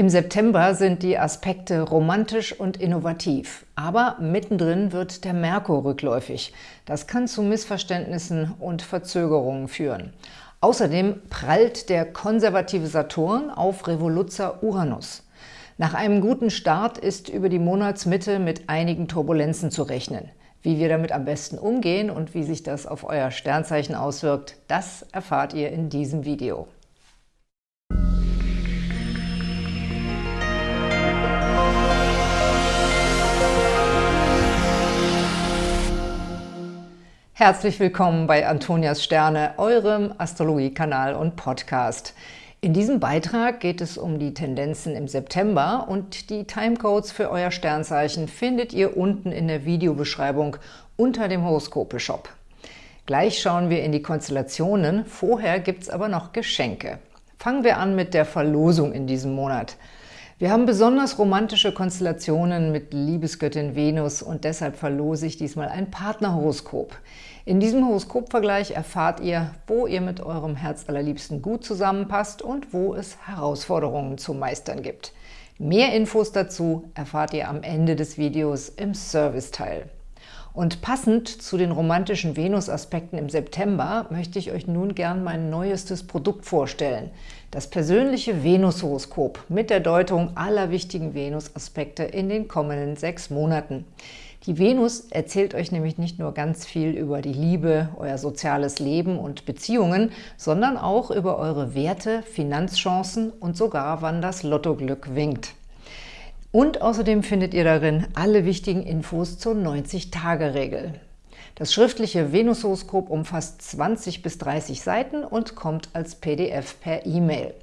Im September sind die Aspekte romantisch und innovativ, aber mittendrin wird der Merkur rückläufig. Das kann zu Missverständnissen und Verzögerungen führen. Außerdem prallt der konservative Saturn auf Revoluzzer Uranus. Nach einem guten Start ist über die Monatsmitte mit einigen Turbulenzen zu rechnen. Wie wir damit am besten umgehen und wie sich das auf euer Sternzeichen auswirkt, das erfahrt ihr in diesem Video. Herzlich willkommen bei Antonias Sterne, eurem Astrologie-Kanal und Podcast. In diesem Beitrag geht es um die Tendenzen im September und die Timecodes für euer Sternzeichen findet ihr unten in der Videobeschreibung unter dem Horoskope-Shop. Gleich schauen wir in die Konstellationen, vorher gibt es aber noch Geschenke. Fangen wir an mit der Verlosung in diesem Monat. Wir haben besonders romantische Konstellationen mit Liebesgöttin Venus und deshalb verlose ich diesmal ein Partnerhoroskop. In diesem Horoskopvergleich erfahrt ihr, wo ihr mit eurem Herzallerliebsten gut zusammenpasst und wo es Herausforderungen zu meistern gibt. Mehr Infos dazu erfahrt ihr am Ende des Videos im Serviceteil. Und passend zu den romantischen Venus-Aspekten im September möchte ich euch nun gern mein neuestes Produkt vorstellen. Das persönliche Venus-Horoskop mit der Deutung aller wichtigen Venus-Aspekte in den kommenden sechs Monaten. Die Venus erzählt euch nämlich nicht nur ganz viel über die Liebe, euer soziales Leben und Beziehungen, sondern auch über eure Werte, Finanzchancen und sogar, wann das Lottoglück winkt. Und außerdem findet ihr darin alle wichtigen Infos zur 90-Tage-Regel. Das schriftliche Venushoroskop umfasst 20 bis 30 Seiten und kommt als PDF per E-Mail.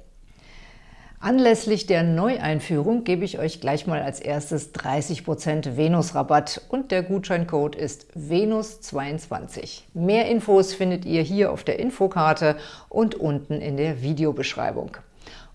Anlässlich der Neueinführung gebe ich euch gleich mal als erstes 30% Venus-Rabatt und der Gutscheincode ist VENUS22. Mehr Infos findet ihr hier auf der Infokarte und unten in der Videobeschreibung.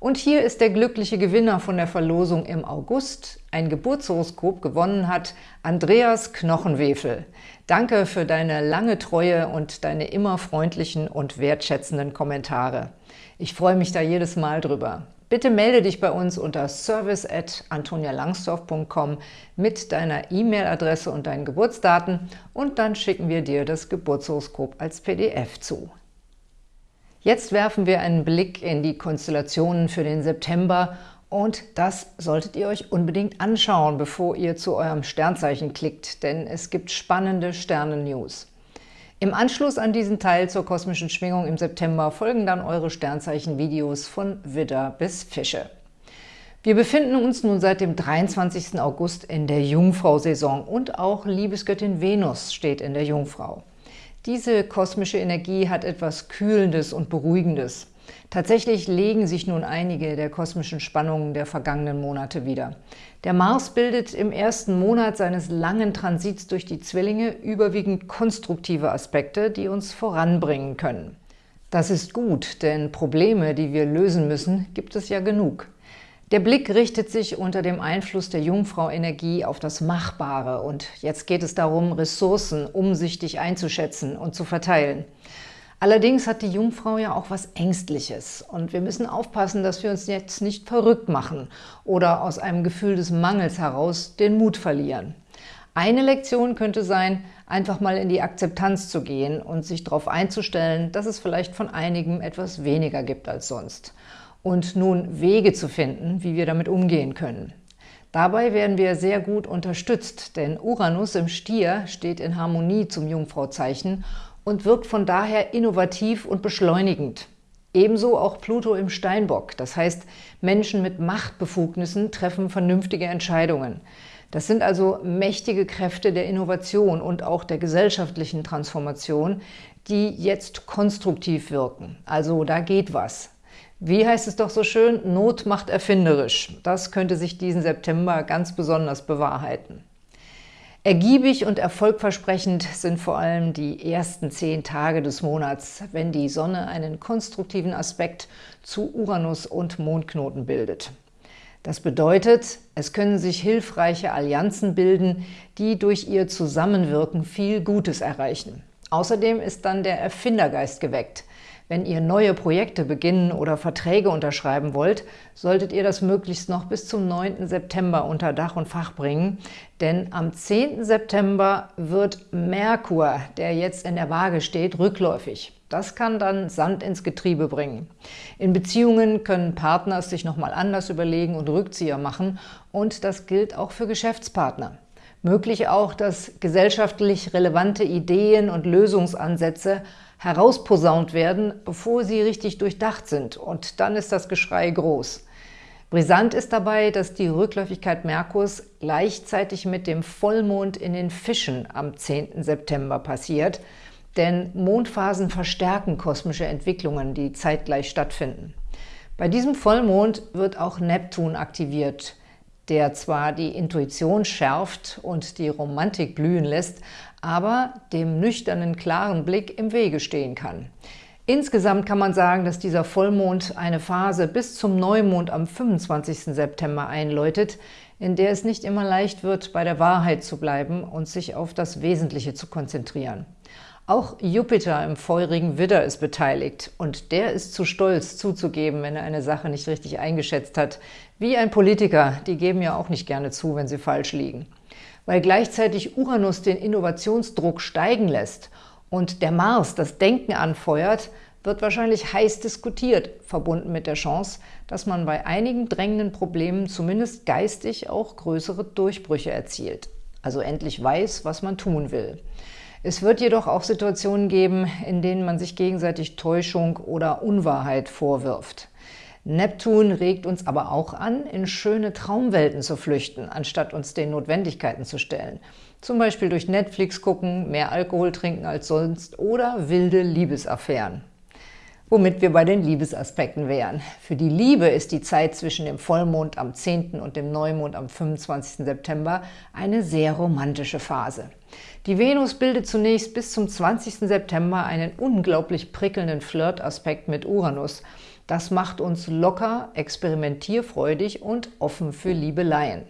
Und hier ist der glückliche Gewinner von der Verlosung im August. Ein Geburtshoroskop gewonnen hat Andreas Knochenwefel. Danke für deine lange Treue und deine immer freundlichen und wertschätzenden Kommentare. Ich freue mich da jedes Mal drüber. Bitte melde dich bei uns unter service@antonialangsdorf.com mit deiner E-Mail-Adresse und deinen Geburtsdaten und dann schicken wir dir das Geburtshoroskop als PDF zu. Jetzt werfen wir einen Blick in die Konstellationen für den September und das solltet ihr euch unbedingt anschauen, bevor ihr zu eurem Sternzeichen klickt, denn es gibt spannende Sternen-News. Im Anschluss an diesen Teil zur kosmischen Schwingung im September folgen dann eure Sternzeichen-Videos von Widder bis Fische. Wir befinden uns nun seit dem 23. August in der Jungfrau-Saison und auch Liebesgöttin Venus steht in der Jungfrau. Diese kosmische Energie hat etwas Kühlendes und Beruhigendes. Tatsächlich legen sich nun einige der kosmischen Spannungen der vergangenen Monate wieder. Der Mars bildet im ersten Monat seines langen Transits durch die Zwillinge überwiegend konstruktive Aspekte, die uns voranbringen können. Das ist gut, denn Probleme, die wir lösen müssen, gibt es ja genug. Der Blick richtet sich unter dem Einfluss der Jungfrau-Energie auf das Machbare und jetzt geht es darum, Ressourcen umsichtig einzuschätzen und zu verteilen. Allerdings hat die Jungfrau ja auch was Ängstliches und wir müssen aufpassen, dass wir uns jetzt nicht verrückt machen oder aus einem Gefühl des Mangels heraus den Mut verlieren. Eine Lektion könnte sein, einfach mal in die Akzeptanz zu gehen und sich darauf einzustellen, dass es vielleicht von einigen etwas weniger gibt als sonst. Und nun Wege zu finden, wie wir damit umgehen können. Dabei werden wir sehr gut unterstützt, denn Uranus im Stier steht in Harmonie zum Jungfrauzeichen und wirkt von daher innovativ und beschleunigend. Ebenso auch Pluto im Steinbock, das heißt, Menschen mit Machtbefugnissen treffen vernünftige Entscheidungen. Das sind also mächtige Kräfte der Innovation und auch der gesellschaftlichen Transformation, die jetzt konstruktiv wirken. Also da geht was. Wie heißt es doch so schön? Not macht erfinderisch. Das könnte sich diesen September ganz besonders bewahrheiten. Ergiebig und erfolgversprechend sind vor allem die ersten zehn Tage des Monats, wenn die Sonne einen konstruktiven Aspekt zu Uranus und Mondknoten bildet. Das bedeutet, es können sich hilfreiche Allianzen bilden, die durch ihr Zusammenwirken viel Gutes erreichen. Außerdem ist dann der Erfindergeist geweckt. Wenn ihr neue Projekte beginnen oder Verträge unterschreiben wollt, solltet ihr das möglichst noch bis zum 9. September unter Dach und Fach bringen, denn am 10. September wird Merkur, der jetzt in der Waage steht, rückläufig. Das kann dann Sand ins Getriebe bringen. In Beziehungen können Partner sich nochmal anders überlegen und Rückzieher machen und das gilt auch für Geschäftspartner. Möglich auch, dass gesellschaftlich relevante Ideen und Lösungsansätze herausposaunt werden, bevor sie richtig durchdacht sind. Und dann ist das Geschrei groß. Brisant ist dabei, dass die Rückläufigkeit Merkurs gleichzeitig mit dem Vollmond in den Fischen am 10. September passiert, denn Mondphasen verstärken kosmische Entwicklungen, die zeitgleich stattfinden. Bei diesem Vollmond wird auch Neptun aktiviert, der zwar die Intuition schärft und die Romantik blühen lässt, aber dem nüchternen, klaren Blick im Wege stehen kann. Insgesamt kann man sagen, dass dieser Vollmond eine Phase bis zum Neumond am 25. September einläutet, in der es nicht immer leicht wird, bei der Wahrheit zu bleiben und sich auf das Wesentliche zu konzentrieren. Auch Jupiter im feurigen Widder ist beteiligt und der ist zu stolz zuzugeben, wenn er eine Sache nicht richtig eingeschätzt hat. Wie ein Politiker, die geben ja auch nicht gerne zu, wenn sie falsch liegen. Weil gleichzeitig Uranus den Innovationsdruck steigen lässt und der Mars das Denken anfeuert, wird wahrscheinlich heiß diskutiert, verbunden mit der Chance, dass man bei einigen drängenden Problemen zumindest geistig auch größere Durchbrüche erzielt. Also endlich weiß, was man tun will. Es wird jedoch auch Situationen geben, in denen man sich gegenseitig Täuschung oder Unwahrheit vorwirft. Neptun regt uns aber auch an, in schöne Traumwelten zu flüchten, anstatt uns den Notwendigkeiten zu stellen. Zum Beispiel durch Netflix gucken, mehr Alkohol trinken als sonst oder wilde Liebesaffären womit wir bei den Liebesaspekten wären. Für die Liebe ist die Zeit zwischen dem Vollmond am 10. und dem Neumond am 25. September eine sehr romantische Phase. Die Venus bildet zunächst bis zum 20. September einen unglaublich prickelnden Flirtaspekt mit Uranus. Das macht uns locker, experimentierfreudig und offen für Liebeleien.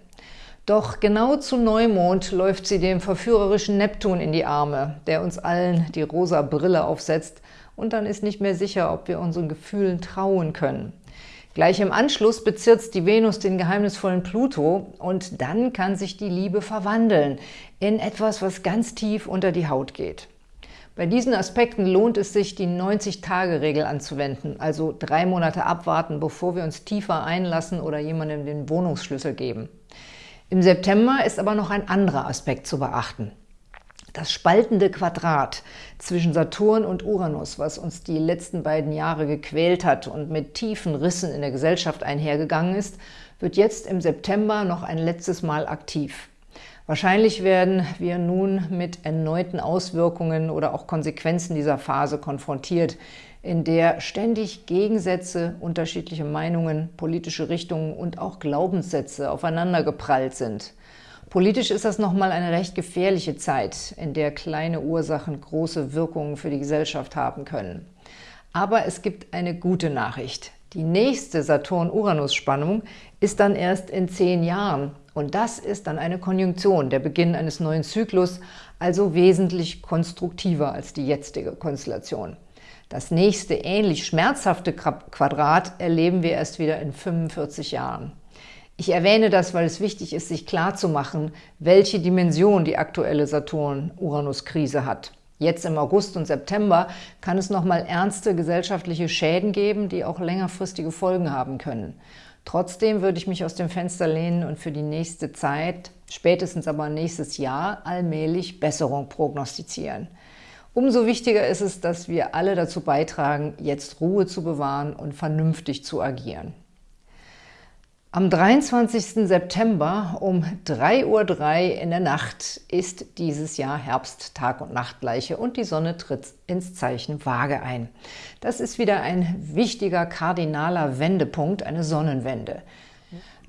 Doch genau zu Neumond läuft sie dem verführerischen Neptun in die Arme, der uns allen die rosa Brille aufsetzt und dann ist nicht mehr sicher, ob wir unseren Gefühlen trauen können. Gleich im Anschluss bezirzt die Venus den geheimnisvollen Pluto und dann kann sich die Liebe verwandeln in etwas, was ganz tief unter die Haut geht. Bei diesen Aspekten lohnt es sich, die 90-Tage-Regel anzuwenden, also drei Monate abwarten, bevor wir uns tiefer einlassen oder jemandem den Wohnungsschlüssel geben. Im September ist aber noch ein anderer Aspekt zu beachten – das spaltende Quadrat zwischen Saturn und Uranus, was uns die letzten beiden Jahre gequält hat und mit tiefen Rissen in der Gesellschaft einhergegangen ist, wird jetzt im September noch ein letztes Mal aktiv. Wahrscheinlich werden wir nun mit erneuten Auswirkungen oder auch Konsequenzen dieser Phase konfrontiert, in der ständig Gegensätze, unterschiedliche Meinungen, politische Richtungen und auch Glaubenssätze aufeinandergeprallt sind. Politisch ist das nochmal eine recht gefährliche Zeit, in der kleine Ursachen große Wirkungen für die Gesellschaft haben können. Aber es gibt eine gute Nachricht. Die nächste Saturn-Uranus-Spannung ist dann erst in zehn Jahren. Und das ist dann eine Konjunktion, der Beginn eines neuen Zyklus, also wesentlich konstruktiver als die jetzige Konstellation. Das nächste ähnlich schmerzhafte Quadrat erleben wir erst wieder in 45 Jahren. Ich erwähne das, weil es wichtig ist, sich klarzumachen, welche Dimension die aktuelle Saturn-Uranus-Krise hat. Jetzt im August und September kann es nochmal ernste gesellschaftliche Schäden geben, die auch längerfristige Folgen haben können. Trotzdem würde ich mich aus dem Fenster lehnen und für die nächste Zeit, spätestens aber nächstes Jahr, allmählich Besserung prognostizieren. Umso wichtiger ist es, dass wir alle dazu beitragen, jetzt Ruhe zu bewahren und vernünftig zu agieren. Am 23. September um 3.03 Uhr in der Nacht ist dieses Jahr Herbst, Tag- und Nachtgleiche und die Sonne tritt ins Zeichen Waage ein. Das ist wieder ein wichtiger kardinaler Wendepunkt, eine Sonnenwende.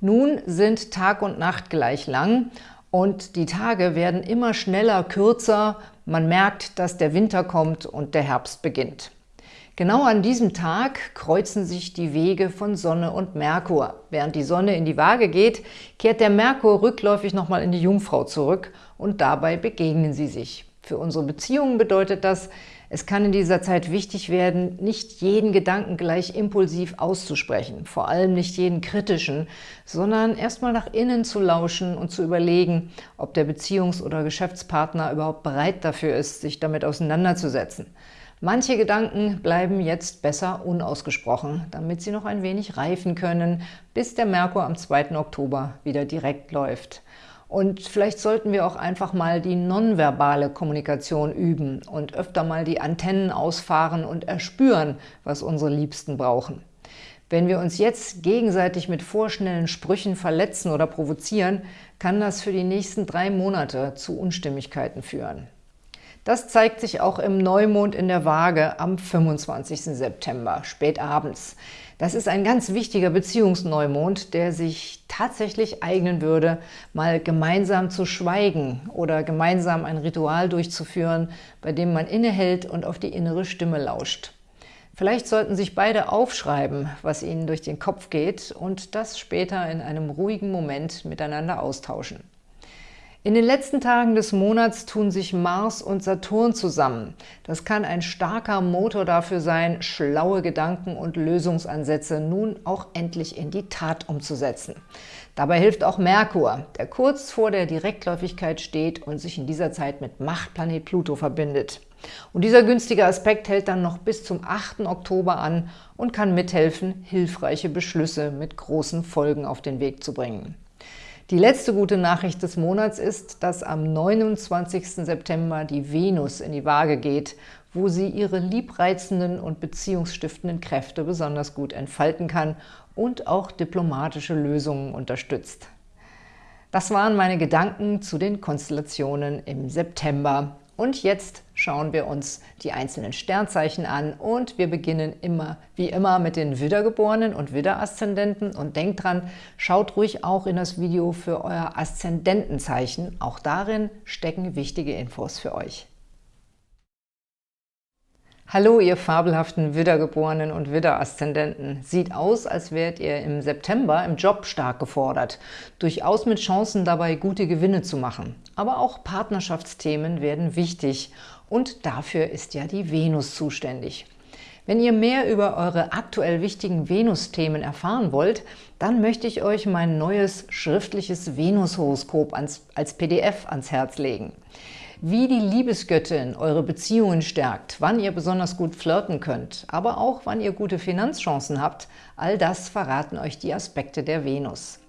Nun sind Tag und Nacht gleich lang und die Tage werden immer schneller, kürzer. Man merkt, dass der Winter kommt und der Herbst beginnt. Genau an diesem Tag kreuzen sich die Wege von Sonne und Merkur. Während die Sonne in die Waage geht, kehrt der Merkur rückläufig nochmal in die Jungfrau zurück und dabei begegnen sie sich. Für unsere Beziehungen bedeutet das, Es kann in dieser Zeit wichtig werden, nicht jeden Gedanken gleich impulsiv auszusprechen, vor allem nicht jeden kritischen, sondern erstmal nach innen zu lauschen und zu überlegen, ob der Beziehungs- oder Geschäftspartner überhaupt bereit dafür ist, sich damit auseinanderzusetzen. Manche Gedanken bleiben jetzt besser unausgesprochen, damit sie noch ein wenig reifen können, bis der Merkur am 2. Oktober wieder direkt läuft. Und vielleicht sollten wir auch einfach mal die nonverbale Kommunikation üben und öfter mal die Antennen ausfahren und erspüren, was unsere Liebsten brauchen. Wenn wir uns jetzt gegenseitig mit vorschnellen Sprüchen verletzen oder provozieren, kann das für die nächsten drei Monate zu Unstimmigkeiten führen. Das zeigt sich auch im Neumond in der Waage am 25. September, spät abends. Das ist ein ganz wichtiger Beziehungsneumond, der sich tatsächlich eignen würde, mal gemeinsam zu schweigen oder gemeinsam ein Ritual durchzuführen, bei dem man innehält und auf die innere Stimme lauscht. Vielleicht sollten sich beide aufschreiben, was ihnen durch den Kopf geht und das später in einem ruhigen Moment miteinander austauschen. In den letzten Tagen des Monats tun sich Mars und Saturn zusammen. Das kann ein starker Motor dafür sein, schlaue Gedanken und Lösungsansätze nun auch endlich in die Tat umzusetzen. Dabei hilft auch Merkur, der kurz vor der Direktläufigkeit steht und sich in dieser Zeit mit Machtplanet Pluto verbindet. Und dieser günstige Aspekt hält dann noch bis zum 8. Oktober an und kann mithelfen, hilfreiche Beschlüsse mit großen Folgen auf den Weg zu bringen. Die letzte gute Nachricht des Monats ist, dass am 29. September die Venus in die Waage geht, wo sie ihre liebreizenden und beziehungsstiftenden Kräfte besonders gut entfalten kann und auch diplomatische Lösungen unterstützt. Das waren meine Gedanken zu den Konstellationen im September. Und jetzt schauen wir uns die einzelnen Sternzeichen an und wir beginnen immer wie immer mit den Widdergeborenen und Widderaszendenten und denkt dran, schaut ruhig auch in das Video für euer Aszendentenzeichen, auch darin stecken wichtige Infos für euch. Hallo, ihr fabelhaften Widdergeborenen und Widderaszendenten. Sieht aus, als wärt ihr im September im Job stark gefordert. Durchaus mit Chancen dabei, gute Gewinne zu machen. Aber auch Partnerschaftsthemen werden wichtig. Und dafür ist ja die Venus zuständig. Wenn ihr mehr über eure aktuell wichtigen Venus-Themen erfahren wollt, dann möchte ich euch mein neues schriftliches Venus-Horoskop als PDF ans Herz legen wie die Liebesgöttin eure Beziehungen stärkt, wann ihr besonders gut flirten könnt, aber auch wann ihr gute Finanzchancen habt, all das verraten euch die Aspekte der Venus.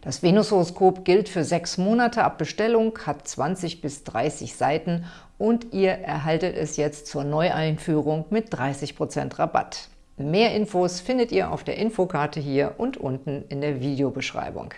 Das Venus-Horoskop gilt für sechs Monate ab Bestellung, hat 20 bis 30 Seiten und ihr erhaltet es jetzt zur Neueinführung mit 30% Rabatt. Mehr Infos findet ihr auf der Infokarte hier und unten in der Videobeschreibung.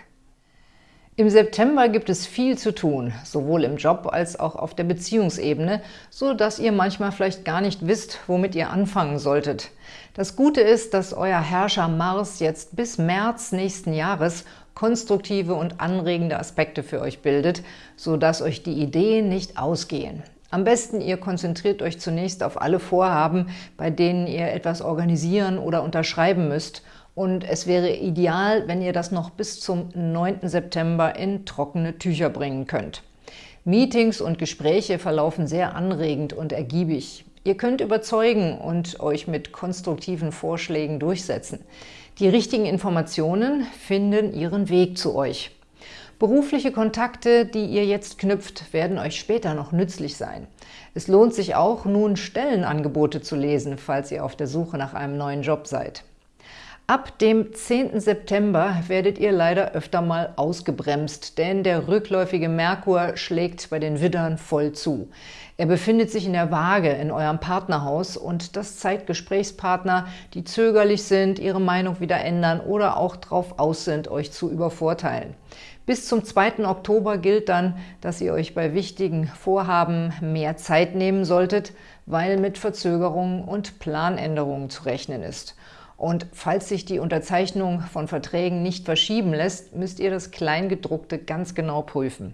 Im September gibt es viel zu tun, sowohl im Job als auch auf der Beziehungsebene, so dass ihr manchmal vielleicht gar nicht wisst, womit ihr anfangen solltet. Das Gute ist, dass euer Herrscher Mars jetzt bis März nächsten Jahres konstruktive und anregende Aspekte für euch bildet, so dass euch die Ideen nicht ausgehen. Am besten ihr konzentriert euch zunächst auf alle Vorhaben, bei denen ihr etwas organisieren oder unterschreiben müsst – und es wäre ideal, wenn ihr das noch bis zum 9. September in trockene Tücher bringen könnt. Meetings und Gespräche verlaufen sehr anregend und ergiebig. Ihr könnt überzeugen und euch mit konstruktiven Vorschlägen durchsetzen. Die richtigen Informationen finden ihren Weg zu euch. Berufliche Kontakte, die ihr jetzt knüpft, werden euch später noch nützlich sein. Es lohnt sich auch, nun Stellenangebote zu lesen, falls ihr auf der Suche nach einem neuen Job seid. Ab dem 10. September werdet ihr leider öfter mal ausgebremst, denn der rückläufige Merkur schlägt bei den Widdern voll zu. Er befindet sich in der Waage in eurem Partnerhaus und das zeigt Gesprächspartner, die zögerlich sind, ihre Meinung wieder ändern oder auch darauf aus sind, euch zu übervorteilen. Bis zum 2. Oktober gilt dann, dass ihr euch bei wichtigen Vorhaben mehr Zeit nehmen solltet, weil mit Verzögerungen und Planänderungen zu rechnen ist. Und falls sich die Unterzeichnung von Verträgen nicht verschieben lässt, müsst ihr das Kleingedruckte ganz genau prüfen.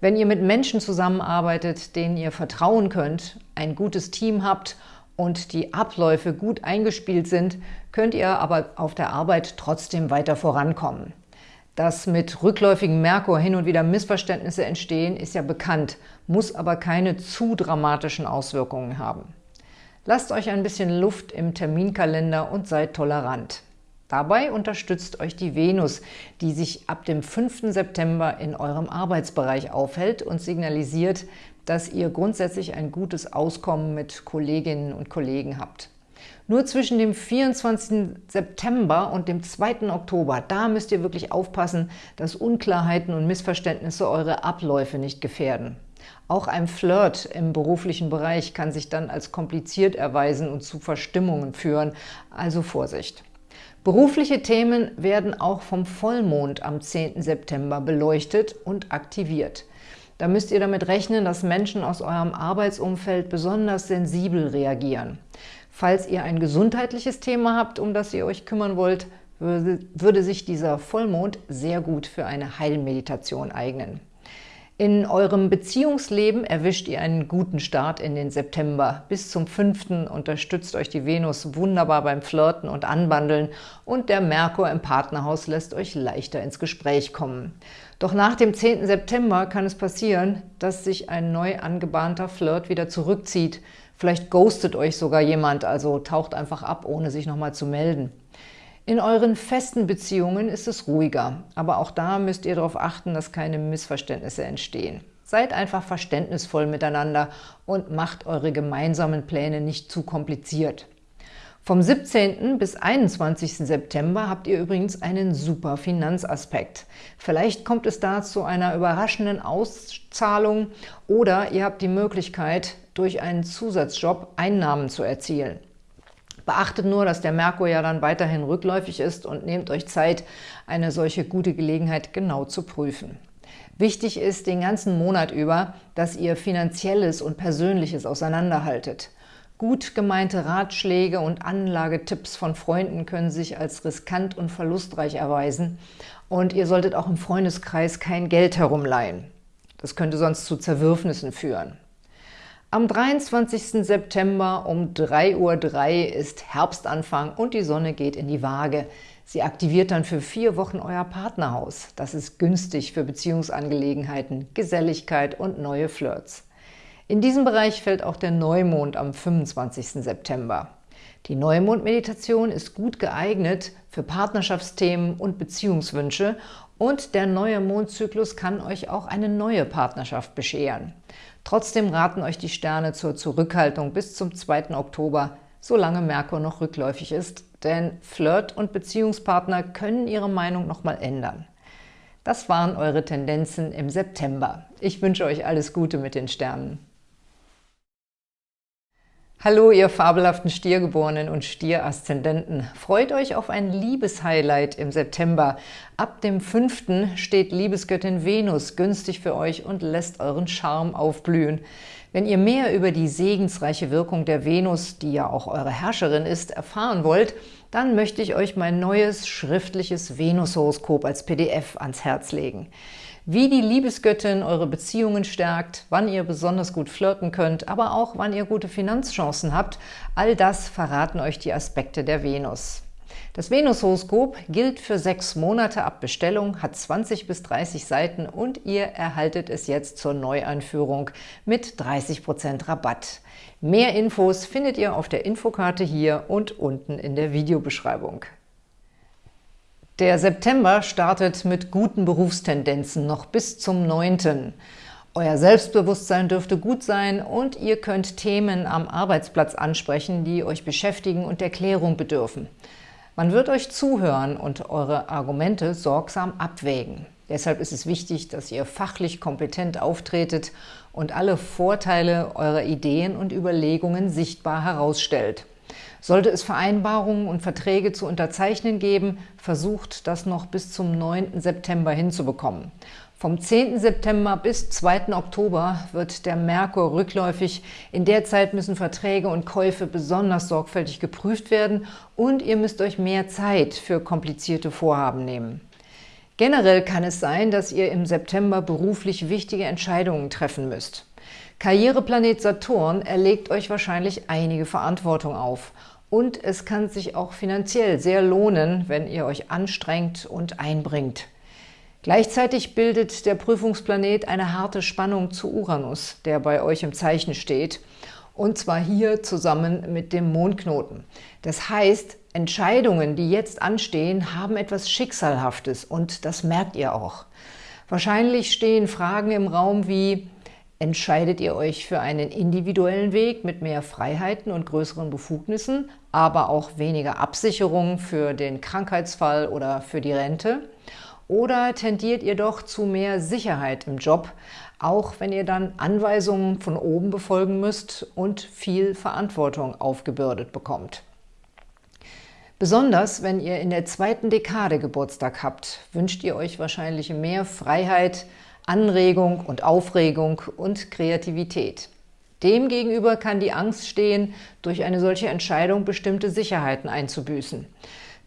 Wenn ihr mit Menschen zusammenarbeitet, denen ihr vertrauen könnt, ein gutes Team habt und die Abläufe gut eingespielt sind, könnt ihr aber auf der Arbeit trotzdem weiter vorankommen. Dass mit rückläufigem Merkur hin und wieder Missverständnisse entstehen, ist ja bekannt, muss aber keine zu dramatischen Auswirkungen haben. Lasst euch ein bisschen Luft im Terminkalender und seid tolerant. Dabei unterstützt euch die Venus, die sich ab dem 5. September in eurem Arbeitsbereich aufhält und signalisiert, dass ihr grundsätzlich ein gutes Auskommen mit Kolleginnen und Kollegen habt. Nur zwischen dem 24. September und dem 2. Oktober, da müsst ihr wirklich aufpassen, dass Unklarheiten und Missverständnisse eure Abläufe nicht gefährden. Auch ein Flirt im beruflichen Bereich kann sich dann als kompliziert erweisen und zu Verstimmungen führen, also Vorsicht! Berufliche Themen werden auch vom Vollmond am 10. September beleuchtet und aktiviert. Da müsst ihr damit rechnen, dass Menschen aus eurem Arbeitsumfeld besonders sensibel reagieren. Falls ihr ein gesundheitliches Thema habt, um das ihr euch kümmern wollt, würde, sich dieser Vollmond sehr gut für eine Heilmeditation eignen. In eurem Beziehungsleben erwischt ihr einen guten Start in den September. Bis zum 5. unterstützt euch die Venus wunderbar beim Flirten und Anbandeln und der Merkur im Partnerhaus lässt euch leichter ins Gespräch kommen. Doch nach dem 10. September kann es passieren, dass sich ein neu angebahnter Flirt wieder zurückzieht. Vielleicht ghostet euch sogar jemand, also taucht einfach ab, ohne sich nochmal zu melden. In euren festen Beziehungen ist es ruhiger, aber auch da müsst ihr darauf achten, dass keine Missverständnisse entstehen. Seid einfach verständnisvoll miteinander und macht eure gemeinsamen Pläne nicht zu kompliziert. Vom 17. bis 21. September habt ihr übrigens einen super Finanzaspekt. Vielleicht kommt es da zu einer überraschenden Auszahlung oder ihr habt die Möglichkeit, durch einen Zusatzjob Einnahmen zu erzielen. Beachtet nur, dass der Merkur ja dann weiterhin rückläufig ist und nehmt euch Zeit, eine solche gute Gelegenheit genau zu prüfen. Wichtig ist den ganzen Monat über, dass ihr Finanzielles und Persönliches auseinanderhaltet. Gut gemeinte Ratschläge und Anlagetipps von Freunden können sich als riskant und verlustreich erweisen und ihr solltet auch im Freundeskreis kein Geld herumleihen. Das könnte sonst zu Zerwürfnissen führen. Am 23. September um 3.03 Uhr ist Herbstanfang und die Sonne geht in die Waage. Sie aktiviert dann für vier Wochen euer Partnerhaus. Das ist günstig für Beziehungsangelegenheiten, Geselligkeit und neue Flirts. In diesem Bereich fällt auch der Neumond am 25. September. Die Neumond-Meditation ist gut geeignet für Partnerschaftsthemen und Beziehungswünsche und der neue Mondzyklus kann euch auch eine neue Partnerschaft bescheren. Trotzdem raten euch die Sterne zur Zurückhaltung bis zum 2. Oktober, solange Merkur noch rückläufig ist, denn Flirt- und Beziehungspartner können ihre Meinung nochmal ändern. Das waren eure Tendenzen im September. Ich wünsche euch alles Gute mit den Sternen. Hallo, ihr fabelhaften Stiergeborenen und Stieraszendenten! Freut euch auf ein Liebeshighlight im September. Ab dem 5. steht Liebesgöttin Venus günstig für euch und lässt euren Charme aufblühen. Wenn ihr mehr über die segensreiche Wirkung der Venus, die ja auch eure Herrscherin ist, erfahren wollt, dann möchte ich euch mein neues schriftliches Venus-Horoskop als PDF ans Herz legen wie die Liebesgöttin eure Beziehungen stärkt, wann ihr besonders gut flirten könnt, aber auch wann ihr gute Finanzchancen habt, all das verraten euch die Aspekte der Venus. Das Venus-Horoskop gilt für sechs Monate ab Bestellung, hat 20 bis 30 Seiten und ihr erhaltet es jetzt zur Neueinführung mit 30% Rabatt. Mehr Infos findet ihr auf der Infokarte hier und unten in der Videobeschreibung. Der September startet mit guten Berufstendenzen noch bis zum 9. Euer Selbstbewusstsein dürfte gut sein und ihr könnt Themen am Arbeitsplatz ansprechen, die euch beschäftigen und Erklärung bedürfen. Man wird euch zuhören und eure Argumente sorgsam abwägen. Deshalb ist es wichtig, dass ihr fachlich kompetent auftretet und alle Vorteile eurer Ideen und Überlegungen sichtbar herausstellt. Sollte es Vereinbarungen und Verträge zu unterzeichnen geben, versucht das noch bis zum 9. September hinzubekommen. Vom 10. September bis 2. Oktober wird der Merkur rückläufig. In der Zeit müssen Verträge und Käufe besonders sorgfältig geprüft werden und ihr müsst euch mehr Zeit für komplizierte Vorhaben nehmen. Generell kann es sein, dass ihr im September beruflich wichtige Entscheidungen treffen müsst. Karriereplanet Saturn erlegt euch wahrscheinlich einige Verantwortung auf und es kann sich auch finanziell sehr lohnen, wenn ihr euch anstrengt und einbringt. Gleichzeitig bildet der Prüfungsplanet eine harte Spannung zu Uranus, der bei euch im Zeichen steht. Und zwar hier zusammen mit dem Mondknoten. Das heißt, Entscheidungen, die jetzt anstehen, haben etwas Schicksalhaftes und das merkt ihr auch. Wahrscheinlich stehen Fragen im Raum wie, entscheidet ihr euch für einen individuellen Weg mit mehr Freiheiten und größeren Befugnissen, aber auch weniger Absicherung für den Krankheitsfall oder für die Rente? Oder tendiert ihr doch zu mehr Sicherheit im Job, auch wenn ihr dann Anweisungen von oben befolgen müsst und viel Verantwortung aufgebürdet bekommt? Besonders wenn ihr in der zweiten Dekade Geburtstag habt, wünscht ihr euch wahrscheinlich mehr Freiheit, Anregung und Aufregung und Kreativität. Demgegenüber kann die Angst stehen, durch eine solche Entscheidung bestimmte Sicherheiten einzubüßen.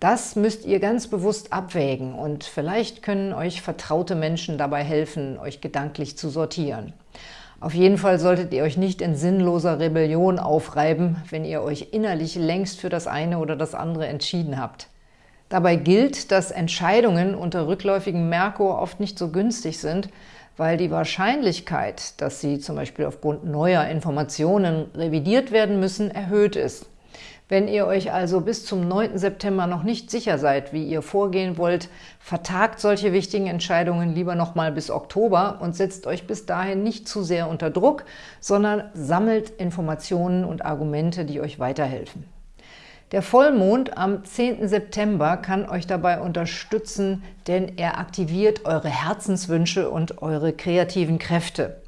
Das müsst ihr ganz bewusst abwägen und vielleicht können euch vertraute Menschen dabei helfen, euch gedanklich zu sortieren. Auf jeden Fall solltet ihr euch nicht in sinnloser Rebellion aufreiben, wenn ihr euch innerlich längst für das eine oder das andere entschieden habt. Dabei gilt, dass Entscheidungen unter rückläufigem Merkur oft nicht so günstig sind, weil die Wahrscheinlichkeit, dass sie zum Beispiel aufgrund neuer Informationen revidiert werden müssen, erhöht ist. Wenn ihr euch also bis zum 9. September noch nicht sicher seid, wie ihr vorgehen wollt, vertagt solche wichtigen Entscheidungen lieber noch mal bis Oktober und setzt euch bis dahin nicht zu sehr unter Druck, sondern sammelt Informationen und Argumente, die euch weiterhelfen. Der Vollmond am 10. September kann euch dabei unterstützen, denn er aktiviert eure Herzenswünsche und eure kreativen Kräfte.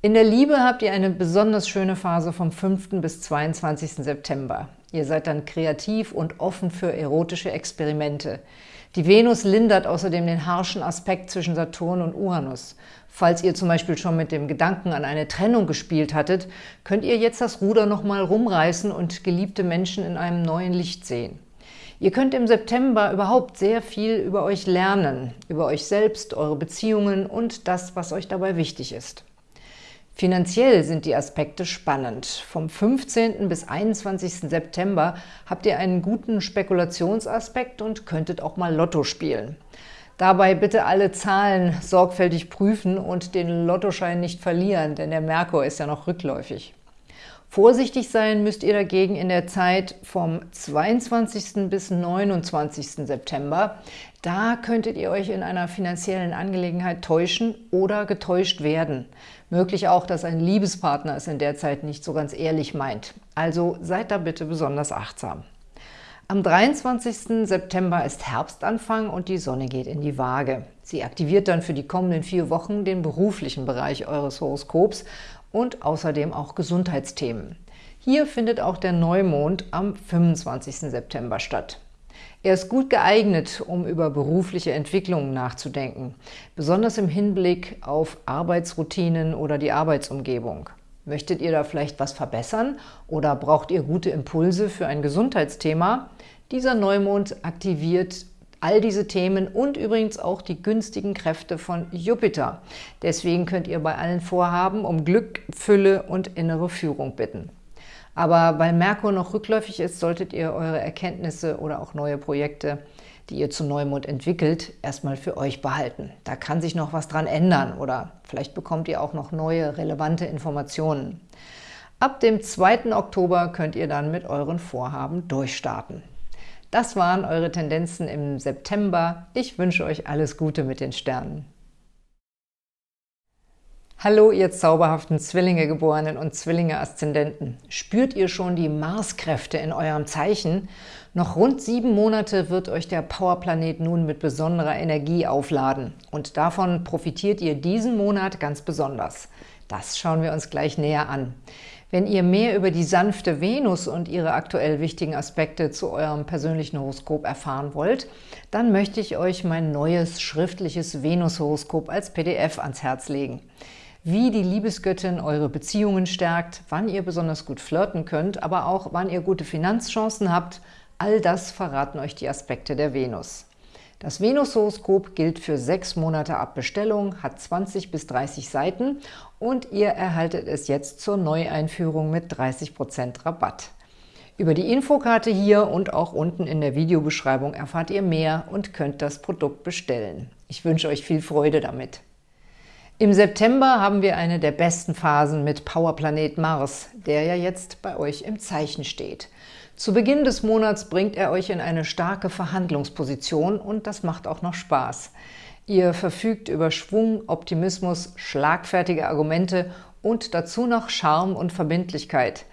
In der Liebe habt ihr eine besonders schöne Phase vom 5. bis 22. September. Ihr seid dann kreativ und offen für erotische Experimente. Die Venus lindert außerdem den harschen Aspekt zwischen Saturn und Uranus. Falls ihr zum Beispiel schon mit dem Gedanken an eine Trennung gespielt hattet, könnt ihr jetzt das Ruder nochmal rumreißen und geliebte Menschen in einem neuen Licht sehen. Ihr könnt im September überhaupt sehr viel über euch lernen, über euch selbst, eure Beziehungen und das, was euch dabei wichtig ist. Finanziell sind die Aspekte spannend. Vom 15. bis 21. September habt ihr einen guten Spekulationsaspekt und könntet auch mal Lotto spielen. Dabei bitte alle Zahlen sorgfältig prüfen und den Lottoschein nicht verlieren, denn der Merkur ist ja noch rückläufig. Vorsichtig sein müsst ihr dagegen in der Zeit vom 22. bis 29. September. Da könntet ihr euch in einer finanziellen Angelegenheit täuschen oder getäuscht werden. Möglich auch, dass ein Liebespartner es in der Zeit nicht so ganz ehrlich meint. Also seid da bitte besonders achtsam. Am 23. September ist Herbstanfang und die Sonne geht in die Waage. Sie aktiviert dann für die kommenden vier Wochen den beruflichen Bereich eures Horoskops und außerdem auch Gesundheitsthemen. Hier findet auch der Neumond am 25. September statt. Er ist gut geeignet, um über berufliche Entwicklungen nachzudenken, besonders im Hinblick auf Arbeitsroutinen oder die Arbeitsumgebung. Möchtet ihr da vielleicht was verbessern oder braucht ihr gute Impulse für ein Gesundheitsthema? Dieser Neumond aktiviert all diese Themen und übrigens auch die günstigen Kräfte von Jupiter. Deswegen könnt ihr bei allen Vorhaben um Glück, Fülle und innere Führung bitten. Aber weil Merkur noch rückläufig ist, solltet ihr eure Erkenntnisse oder auch neue Projekte, die ihr zu Neumond entwickelt, erstmal für euch behalten. Da kann sich noch was dran ändern oder vielleicht bekommt ihr auch noch neue, relevante Informationen. Ab dem 2. Oktober könnt ihr dann mit euren Vorhaben durchstarten. Das waren eure Tendenzen im September. Ich wünsche euch alles Gute mit den Sternen. Hallo, ihr zauberhaften Zwillinge-Geborenen und Zwillinge-Aszendenten. Spürt ihr schon die Marskräfte in eurem Zeichen? Noch rund sieben Monate wird euch der Powerplanet nun mit besonderer Energie aufladen. Und davon profitiert ihr diesen Monat ganz besonders. Das schauen wir uns gleich näher an. Wenn ihr mehr über die sanfte Venus und ihre aktuell wichtigen Aspekte zu eurem persönlichen Horoskop erfahren wollt, dann möchte ich euch mein neues schriftliches Venus-Horoskop als PDF ans Herz legen. Wie die Liebesgöttin eure Beziehungen stärkt, wann ihr besonders gut flirten könnt, aber auch wann ihr gute Finanzchancen habt, all das verraten euch die Aspekte der Venus. Das Venus-Horoskop gilt für sechs Monate ab Bestellung, hat 20 bis 30 Seiten und ihr erhaltet es jetzt zur Neueinführung mit 30% Rabatt. Über die Infokarte hier und auch unten in der Videobeschreibung erfahrt ihr mehr und könnt das Produkt bestellen. Ich wünsche euch viel Freude damit. Im September haben wir eine der besten Phasen mit Powerplanet Mars, der ja jetzt bei euch im Zeichen steht. Zu Beginn des Monats bringt er euch in eine starke Verhandlungsposition und das macht auch noch Spaß. Ihr verfügt über Schwung, Optimismus, schlagfertige Argumente und dazu noch Charme und Verbindlichkeit.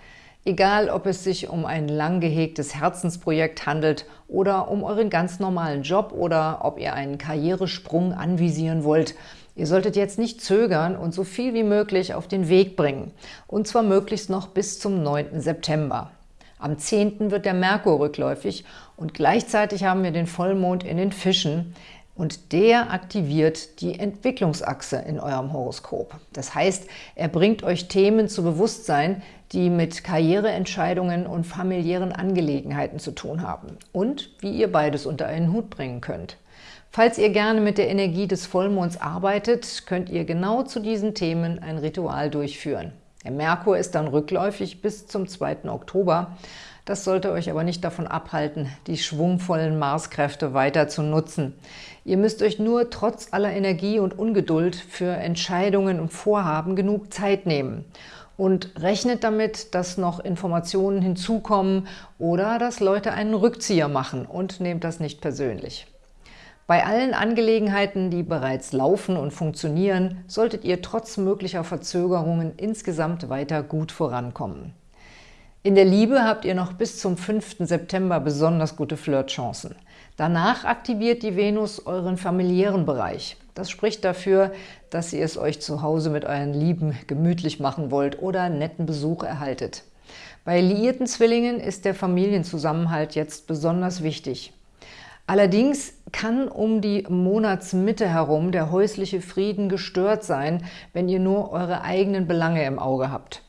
Egal, ob es sich um ein lang gehegtes Herzensprojekt handelt oder um euren ganz normalen Job oder ob ihr einen Karrieresprung anvisieren wollt, ihr solltet jetzt nicht zögern und so viel wie möglich auf den Weg bringen. Und zwar möglichst noch bis zum 9. September. Am 10. wird der Merkur rückläufig und gleichzeitig haben wir den Vollmond in den Fischen und der aktiviert die Entwicklungsachse in eurem Horoskop. Das heißt, er bringt euch Themen zu Bewusstsein, die mit Karriereentscheidungen und familiären Angelegenheiten zu tun haben und wie ihr beides unter einen Hut bringen könnt. Falls ihr gerne mit der Energie des Vollmonds arbeitet, könnt ihr genau zu diesen Themen ein Ritual durchführen. Der Merkur ist dann rückläufig bis zum 2. Oktober. Das sollte euch aber nicht davon abhalten, die schwungvollen Marskräfte weiter zu nutzen. Ihr müsst euch nur trotz aller Energie und Ungeduld für Entscheidungen und Vorhaben genug Zeit nehmen. Und rechnet damit, dass noch Informationen hinzukommen oder dass Leute einen Rückzieher machen und nehmt das nicht persönlich. Bei allen Angelegenheiten, die bereits laufen und funktionieren, solltet ihr trotz möglicher Verzögerungen insgesamt weiter gut vorankommen. In der Liebe habt ihr noch bis zum 5. September besonders gute Flirtchancen. Danach aktiviert die Venus euren familiären Bereich. Das spricht dafür, dass ihr es euch zu Hause mit euren Lieben gemütlich machen wollt oder netten Besuch erhaltet. Bei liierten Zwillingen ist der Familienzusammenhalt jetzt besonders wichtig. Allerdings kann um die Monatsmitte herum der häusliche Frieden gestört sein, wenn ihr nur eure eigenen Belange im Auge habt.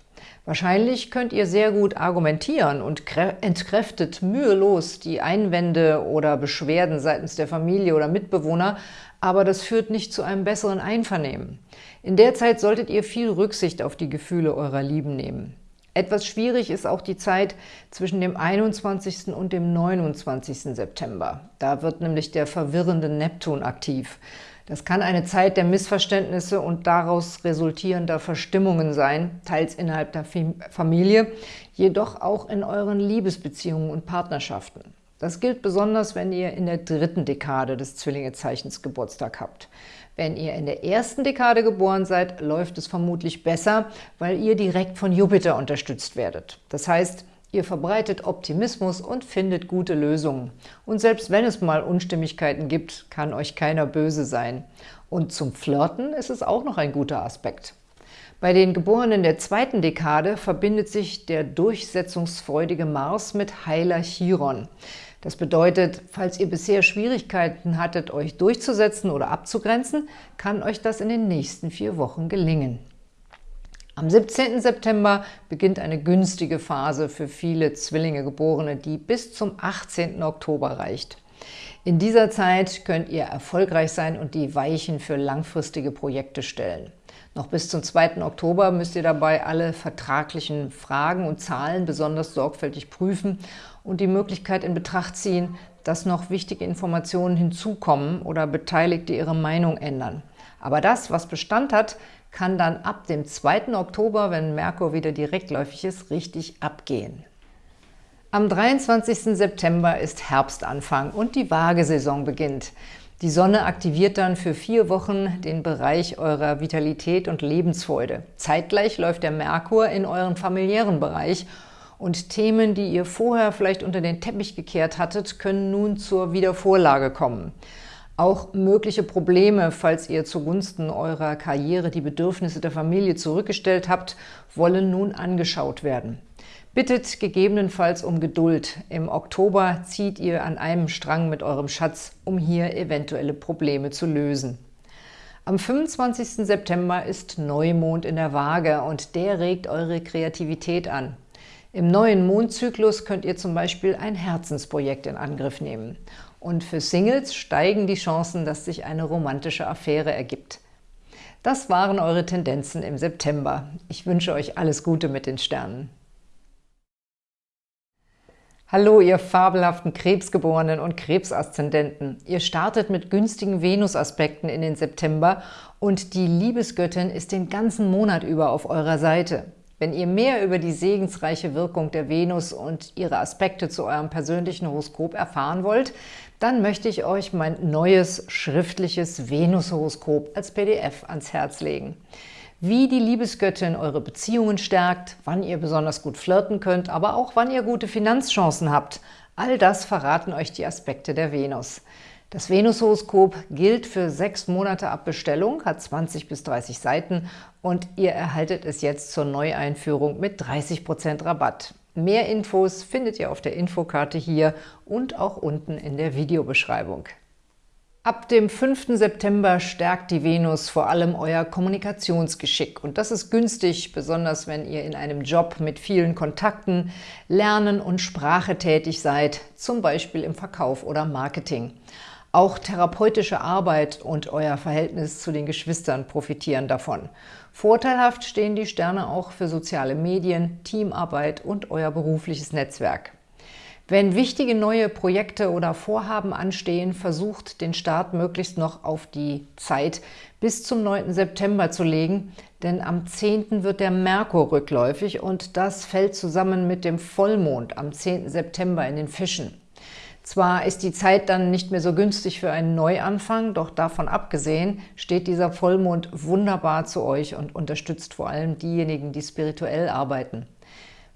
Wahrscheinlich könnt ihr sehr gut argumentieren und entkräftet mühelos die Einwände oder Beschwerden seitens der Familie oder Mitbewohner, aber das führt nicht zu einem besseren Einvernehmen. In der Zeit solltet ihr viel Rücksicht auf die Gefühle eurer Lieben nehmen. Etwas schwierig ist auch die Zeit zwischen dem 21. und dem 29. September. Da wird nämlich der verwirrende Neptun aktiv. Das kann eine Zeit der Missverständnisse und daraus resultierender Verstimmungen sein, teils innerhalb der Familie, jedoch auch in euren Liebesbeziehungen und Partnerschaften. Das gilt besonders, wenn ihr in der dritten Dekade des Zwillingezeichens Geburtstag habt. Wenn ihr in der ersten Dekade geboren seid, läuft es vermutlich besser, weil ihr direkt von Jupiter unterstützt werdet. Das heißt, ihr verbreitet Optimismus und findet gute Lösungen. Und selbst wenn es mal Unstimmigkeiten gibt, kann euch keiner böse sein. Und zum Flirten ist es auch noch ein guter Aspekt. Bei den Geborenen der zweiten Dekade verbindet sich der durchsetzungsfreudige Mars mit heiler Chiron. Das bedeutet, falls ihr bisher Schwierigkeiten hattet, euch durchzusetzen oder abzugrenzen, kann euch das in den nächsten vier Wochen gelingen. Am 17. September beginnt eine günstige Phase für viele Zwillinge-Geborene, die bis zum 18. Oktober reicht. In dieser Zeit könnt ihr erfolgreich sein und die Weichen für langfristige Projekte stellen. Noch bis zum 2. Oktober müsst ihr dabei alle vertraglichen Fragen und Zahlen besonders sorgfältig prüfen und die Möglichkeit in Betracht ziehen, dass noch wichtige Informationen hinzukommen oder Beteiligte ihre Meinung ändern. Aber das, was Bestand hat, kann dann ab dem 2. Oktober, wenn Merkur wieder direktläufig ist, richtig abgehen. Am 23. September ist Herbstanfang und die Waagesaison beginnt. Die Sonne aktiviert dann für vier Wochen den Bereich eurer Vitalität und Lebensfreude. Zeitgleich läuft der Merkur in euren familiären Bereich und Themen, die ihr vorher vielleicht unter den Teppich gekehrt hattet, können nun zur Wiedervorlage kommen. Auch mögliche Probleme, falls ihr zugunsten eurer Karriere die Bedürfnisse der Familie zurückgestellt habt, wollen nun angeschaut werden. Bittet gegebenenfalls um Geduld. Im Oktober zieht ihr an einem Strang mit eurem Schatz, um hier eventuelle Probleme zu lösen. Am 25. September ist Neumond in der Waage und der regt eure Kreativität an. Im neuen Mondzyklus könnt ihr zum Beispiel ein Herzensprojekt in Angriff nehmen. Und für Singles steigen die Chancen, dass sich eine romantische Affäre ergibt. Das waren eure Tendenzen im September. Ich wünsche euch alles Gute mit den Sternen. Hallo, ihr fabelhaften Krebsgeborenen und Krebsaszendenten. Ihr startet mit günstigen Venus-Aspekten in den September und die Liebesgöttin ist den ganzen Monat über auf eurer Seite. Wenn ihr mehr über die segensreiche Wirkung der Venus und ihre Aspekte zu eurem persönlichen Horoskop erfahren wollt, dann möchte ich euch mein neues schriftliches Venus-Horoskop als PDF ans Herz legen wie die Liebesgöttin eure Beziehungen stärkt, wann ihr besonders gut flirten könnt, aber auch wann ihr gute Finanzchancen habt. All das verraten euch die Aspekte der Venus. Das Venus-Horoskop gilt für sechs Monate ab Bestellung, hat 20 bis 30 Seiten und ihr erhaltet es jetzt zur Neueinführung mit 30% Rabatt. Mehr Infos findet ihr auf der Infokarte hier und auch unten in der Videobeschreibung. Ab dem 5. September stärkt die Venus vor allem euer Kommunikationsgeschick. Und das ist günstig, besonders wenn ihr in einem Job mit vielen Kontakten, Lernen und Sprache tätig seid, zum Beispiel im Verkauf oder Marketing. Auch therapeutische Arbeit und euer Verhältnis zu den Geschwistern profitieren davon. Vorteilhaft stehen die Sterne auch für soziale Medien, Teamarbeit und euer berufliches Netzwerk. Wenn wichtige neue Projekte oder Vorhaben anstehen, versucht den Start möglichst noch auf die Zeit bis zum 9. September zu legen, denn am 10. wird der Merkur rückläufig und das fällt zusammen mit dem Vollmond am 10. September in den Fischen. Zwar ist die Zeit dann nicht mehr so günstig für einen Neuanfang, doch davon abgesehen steht dieser Vollmond wunderbar zu euch und unterstützt vor allem diejenigen, die spirituell arbeiten.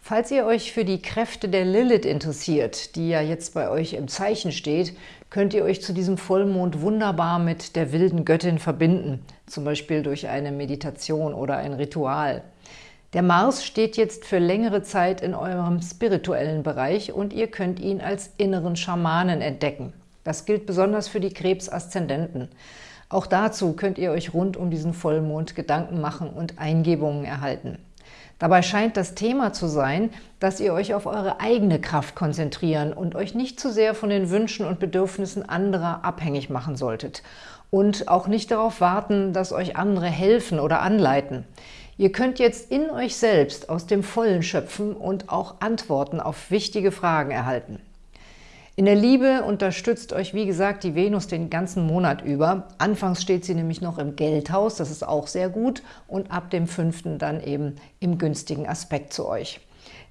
Falls ihr euch für die Kräfte der Lilith interessiert, die ja jetzt bei euch im Zeichen steht, könnt ihr euch zu diesem Vollmond wunderbar mit der wilden Göttin verbinden, zum Beispiel durch eine Meditation oder ein Ritual. Der Mars steht jetzt für längere Zeit in eurem spirituellen Bereich und ihr könnt ihn als inneren Schamanen entdecken. Das gilt besonders für die Krebsaszendenten. Auch dazu könnt ihr euch rund um diesen Vollmond Gedanken machen und Eingebungen erhalten. Dabei scheint das Thema zu sein, dass ihr euch auf eure eigene Kraft konzentrieren und euch nicht zu sehr von den Wünschen und Bedürfnissen anderer abhängig machen solltet. Und auch nicht darauf warten, dass euch andere helfen oder anleiten. Ihr könnt jetzt in euch selbst aus dem Vollen schöpfen und auch Antworten auf wichtige Fragen erhalten. In der Liebe unterstützt euch, wie gesagt, die Venus den ganzen Monat über. Anfangs steht sie nämlich noch im Geldhaus, das ist auch sehr gut, und ab dem 5. dann eben im günstigen Aspekt zu euch.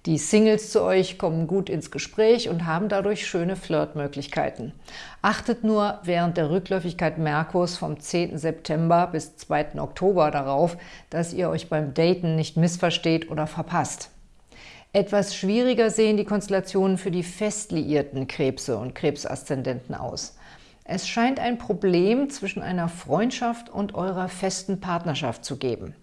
Die Singles zu euch kommen gut ins Gespräch und haben dadurch schöne Flirtmöglichkeiten. Achtet nur während der Rückläufigkeit Merkurs vom 10. September bis 2. Oktober darauf, dass ihr euch beim Daten nicht missversteht oder verpasst. Etwas schwieriger sehen die Konstellationen für die fest liierten Krebse und Krebsaszendenten aus. Es scheint ein Problem zwischen einer Freundschaft und eurer festen Partnerschaft zu geben.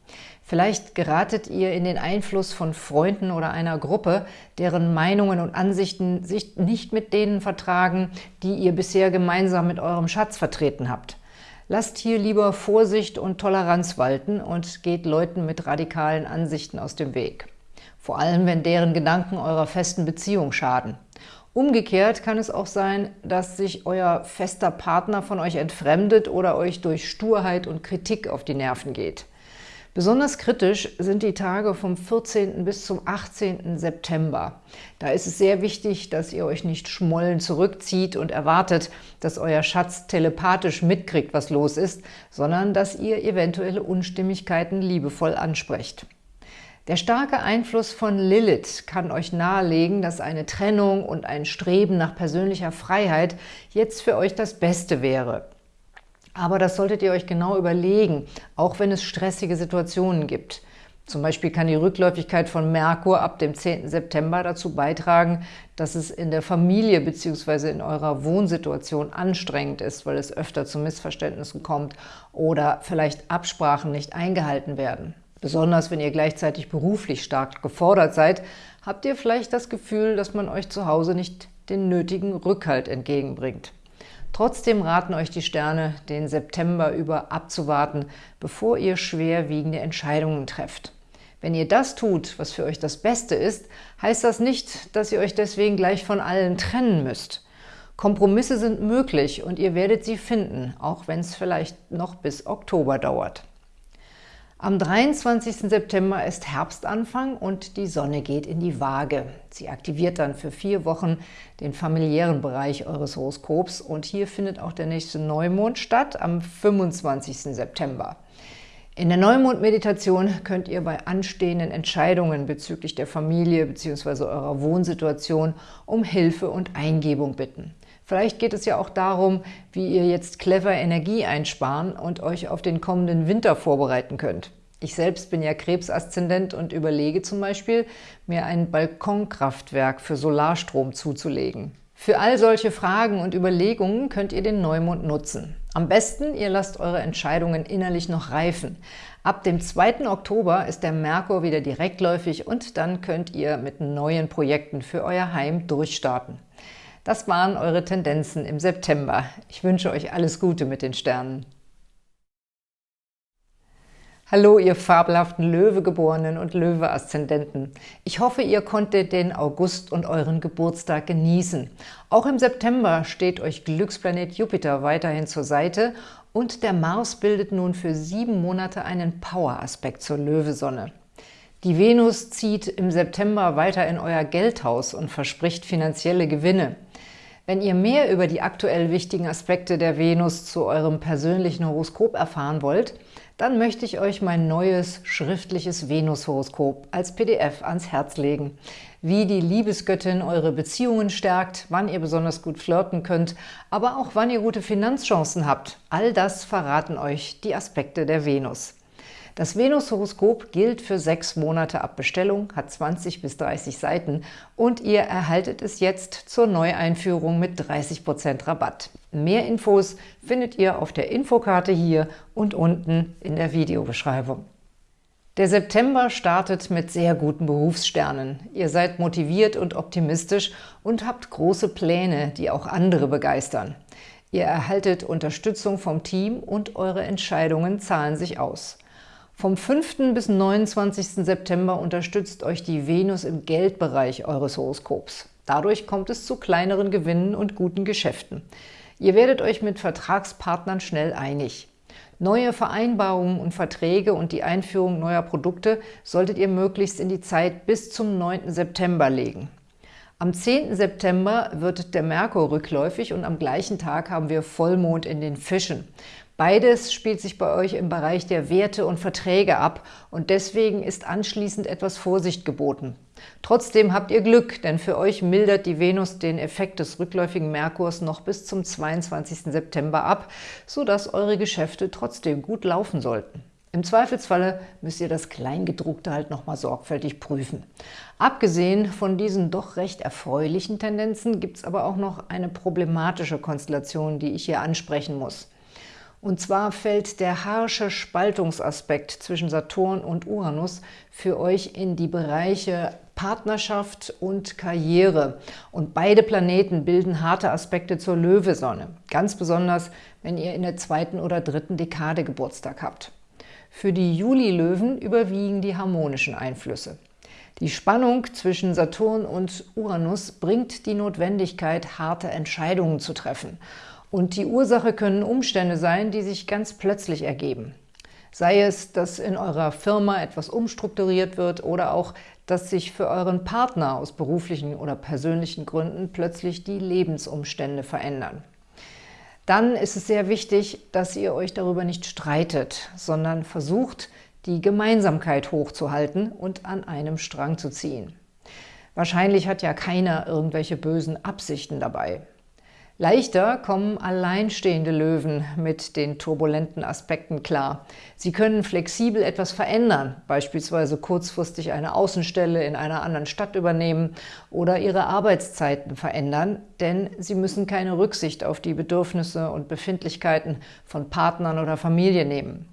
Vielleicht geratet ihr in den Einfluss von Freunden oder einer Gruppe, deren Meinungen und Ansichten sich nicht mit denen vertragen, die ihr bisher gemeinsam mit eurem Schatz vertreten habt. Lasst hier lieber Vorsicht und Toleranz walten und geht Leuten mit radikalen Ansichten aus dem Weg vor allem wenn deren Gedanken eurer festen Beziehung schaden. Umgekehrt kann es auch sein, dass sich euer fester Partner von euch entfremdet oder euch durch Sturheit und Kritik auf die Nerven geht. Besonders kritisch sind die Tage vom 14. bis zum 18. September. Da ist es sehr wichtig, dass ihr euch nicht schmollen zurückzieht und erwartet, dass euer Schatz telepathisch mitkriegt, was los ist, sondern dass ihr eventuelle Unstimmigkeiten liebevoll ansprecht. Der starke Einfluss von Lilith kann euch nahelegen, dass eine Trennung und ein Streben nach persönlicher Freiheit jetzt für euch das Beste wäre. Aber das solltet ihr euch genau überlegen, auch wenn es stressige Situationen gibt. Zum Beispiel kann die Rückläufigkeit von Merkur ab dem 10. September dazu beitragen, dass es in der Familie bzw. in eurer Wohnsituation anstrengend ist, weil es öfter zu Missverständnissen kommt oder vielleicht Absprachen nicht eingehalten werden. Besonders wenn ihr gleichzeitig beruflich stark gefordert seid, habt ihr vielleicht das Gefühl, dass man euch zu Hause nicht den nötigen Rückhalt entgegenbringt. Trotzdem raten euch die Sterne, den September über abzuwarten, bevor ihr schwerwiegende Entscheidungen trefft. Wenn ihr das tut, was für euch das Beste ist, heißt das nicht, dass ihr euch deswegen gleich von allen trennen müsst. Kompromisse sind möglich und ihr werdet sie finden, auch wenn es vielleicht noch bis Oktober dauert. Am 23. September ist Herbstanfang und die Sonne geht in die Waage. Sie aktiviert dann für vier Wochen den familiären Bereich eures Horoskops und hier findet auch der nächste Neumond statt am 25. September. In der Neumond-Meditation könnt ihr bei anstehenden Entscheidungen bezüglich der Familie bzw. eurer Wohnsituation um Hilfe und Eingebung bitten. Vielleicht geht es ja auch darum, wie ihr jetzt clever Energie einsparen und euch auf den kommenden Winter vorbereiten könnt. Ich selbst bin ja Krebsaszendent und überlege zum Beispiel, mir ein Balkonkraftwerk für Solarstrom zuzulegen. Für all solche Fragen und Überlegungen könnt ihr den Neumond nutzen. Am besten, ihr lasst eure Entscheidungen innerlich noch reifen. Ab dem 2. Oktober ist der Merkur wieder direktläufig und dann könnt ihr mit neuen Projekten für euer Heim durchstarten. Das waren eure Tendenzen im September. Ich wünsche euch alles Gute mit den Sternen. Hallo, ihr fabelhaften Löwegeborenen und Löwe-Aszendenten. Ich hoffe, ihr konntet den August und euren Geburtstag genießen. Auch im September steht euch Glücksplanet Jupiter weiterhin zur Seite und der Mars bildet nun für sieben Monate einen Power-Aspekt zur Löwesonne. Die Venus zieht im September weiter in euer Geldhaus und verspricht finanzielle Gewinne. Wenn ihr mehr über die aktuell wichtigen Aspekte der Venus zu eurem persönlichen Horoskop erfahren wollt, dann möchte ich euch mein neues schriftliches Venus-Horoskop als PDF ans Herz legen. Wie die Liebesgöttin eure Beziehungen stärkt, wann ihr besonders gut flirten könnt, aber auch wann ihr gute Finanzchancen habt. All das verraten euch die Aspekte der Venus. Das Venus-Horoskop gilt für sechs Monate ab Bestellung, hat 20 bis 30 Seiten und ihr erhaltet es jetzt zur Neueinführung mit 30% Rabatt. Mehr Infos findet ihr auf der Infokarte hier und unten in der Videobeschreibung. Der September startet mit sehr guten Berufssternen. Ihr seid motiviert und optimistisch und habt große Pläne, die auch andere begeistern. Ihr erhaltet Unterstützung vom Team und eure Entscheidungen zahlen sich aus. Vom 5. bis 29. September unterstützt euch die Venus im Geldbereich eures Horoskops. Dadurch kommt es zu kleineren Gewinnen und guten Geschäften. Ihr werdet euch mit Vertragspartnern schnell einig. Neue Vereinbarungen und Verträge und die Einführung neuer Produkte solltet ihr möglichst in die Zeit bis zum 9. September legen. Am 10. September wird der Merkur rückläufig und am gleichen Tag haben wir Vollmond in den Fischen. Beides spielt sich bei euch im Bereich der Werte und Verträge ab und deswegen ist anschließend etwas Vorsicht geboten. Trotzdem habt ihr Glück, denn für euch mildert die Venus den Effekt des rückläufigen Merkurs noch bis zum 22. September ab, sodass eure Geschäfte trotzdem gut laufen sollten. Im Zweifelsfalle müsst ihr das Kleingedruckte halt nochmal sorgfältig prüfen. Abgesehen von diesen doch recht erfreulichen Tendenzen gibt es aber auch noch eine problematische Konstellation, die ich hier ansprechen muss. Und zwar fällt der harsche Spaltungsaspekt zwischen Saturn und Uranus für euch in die Bereiche Partnerschaft und Karriere. Und beide Planeten bilden harte Aspekte zur Löwesonne. Ganz besonders, wenn ihr in der zweiten oder dritten Dekade Geburtstag habt. Für die Juli-Löwen überwiegen die harmonischen Einflüsse. Die Spannung zwischen Saturn und Uranus bringt die Notwendigkeit, harte Entscheidungen zu treffen – und die Ursache können Umstände sein, die sich ganz plötzlich ergeben. Sei es, dass in eurer Firma etwas umstrukturiert wird oder auch, dass sich für euren Partner aus beruflichen oder persönlichen Gründen plötzlich die Lebensumstände verändern. Dann ist es sehr wichtig, dass ihr euch darüber nicht streitet, sondern versucht, die Gemeinsamkeit hochzuhalten und an einem Strang zu ziehen. Wahrscheinlich hat ja keiner irgendwelche bösen Absichten dabei. Leichter kommen alleinstehende Löwen mit den turbulenten Aspekten klar. Sie können flexibel etwas verändern, beispielsweise kurzfristig eine Außenstelle in einer anderen Stadt übernehmen oder ihre Arbeitszeiten verändern, denn sie müssen keine Rücksicht auf die Bedürfnisse und Befindlichkeiten von Partnern oder Familie nehmen.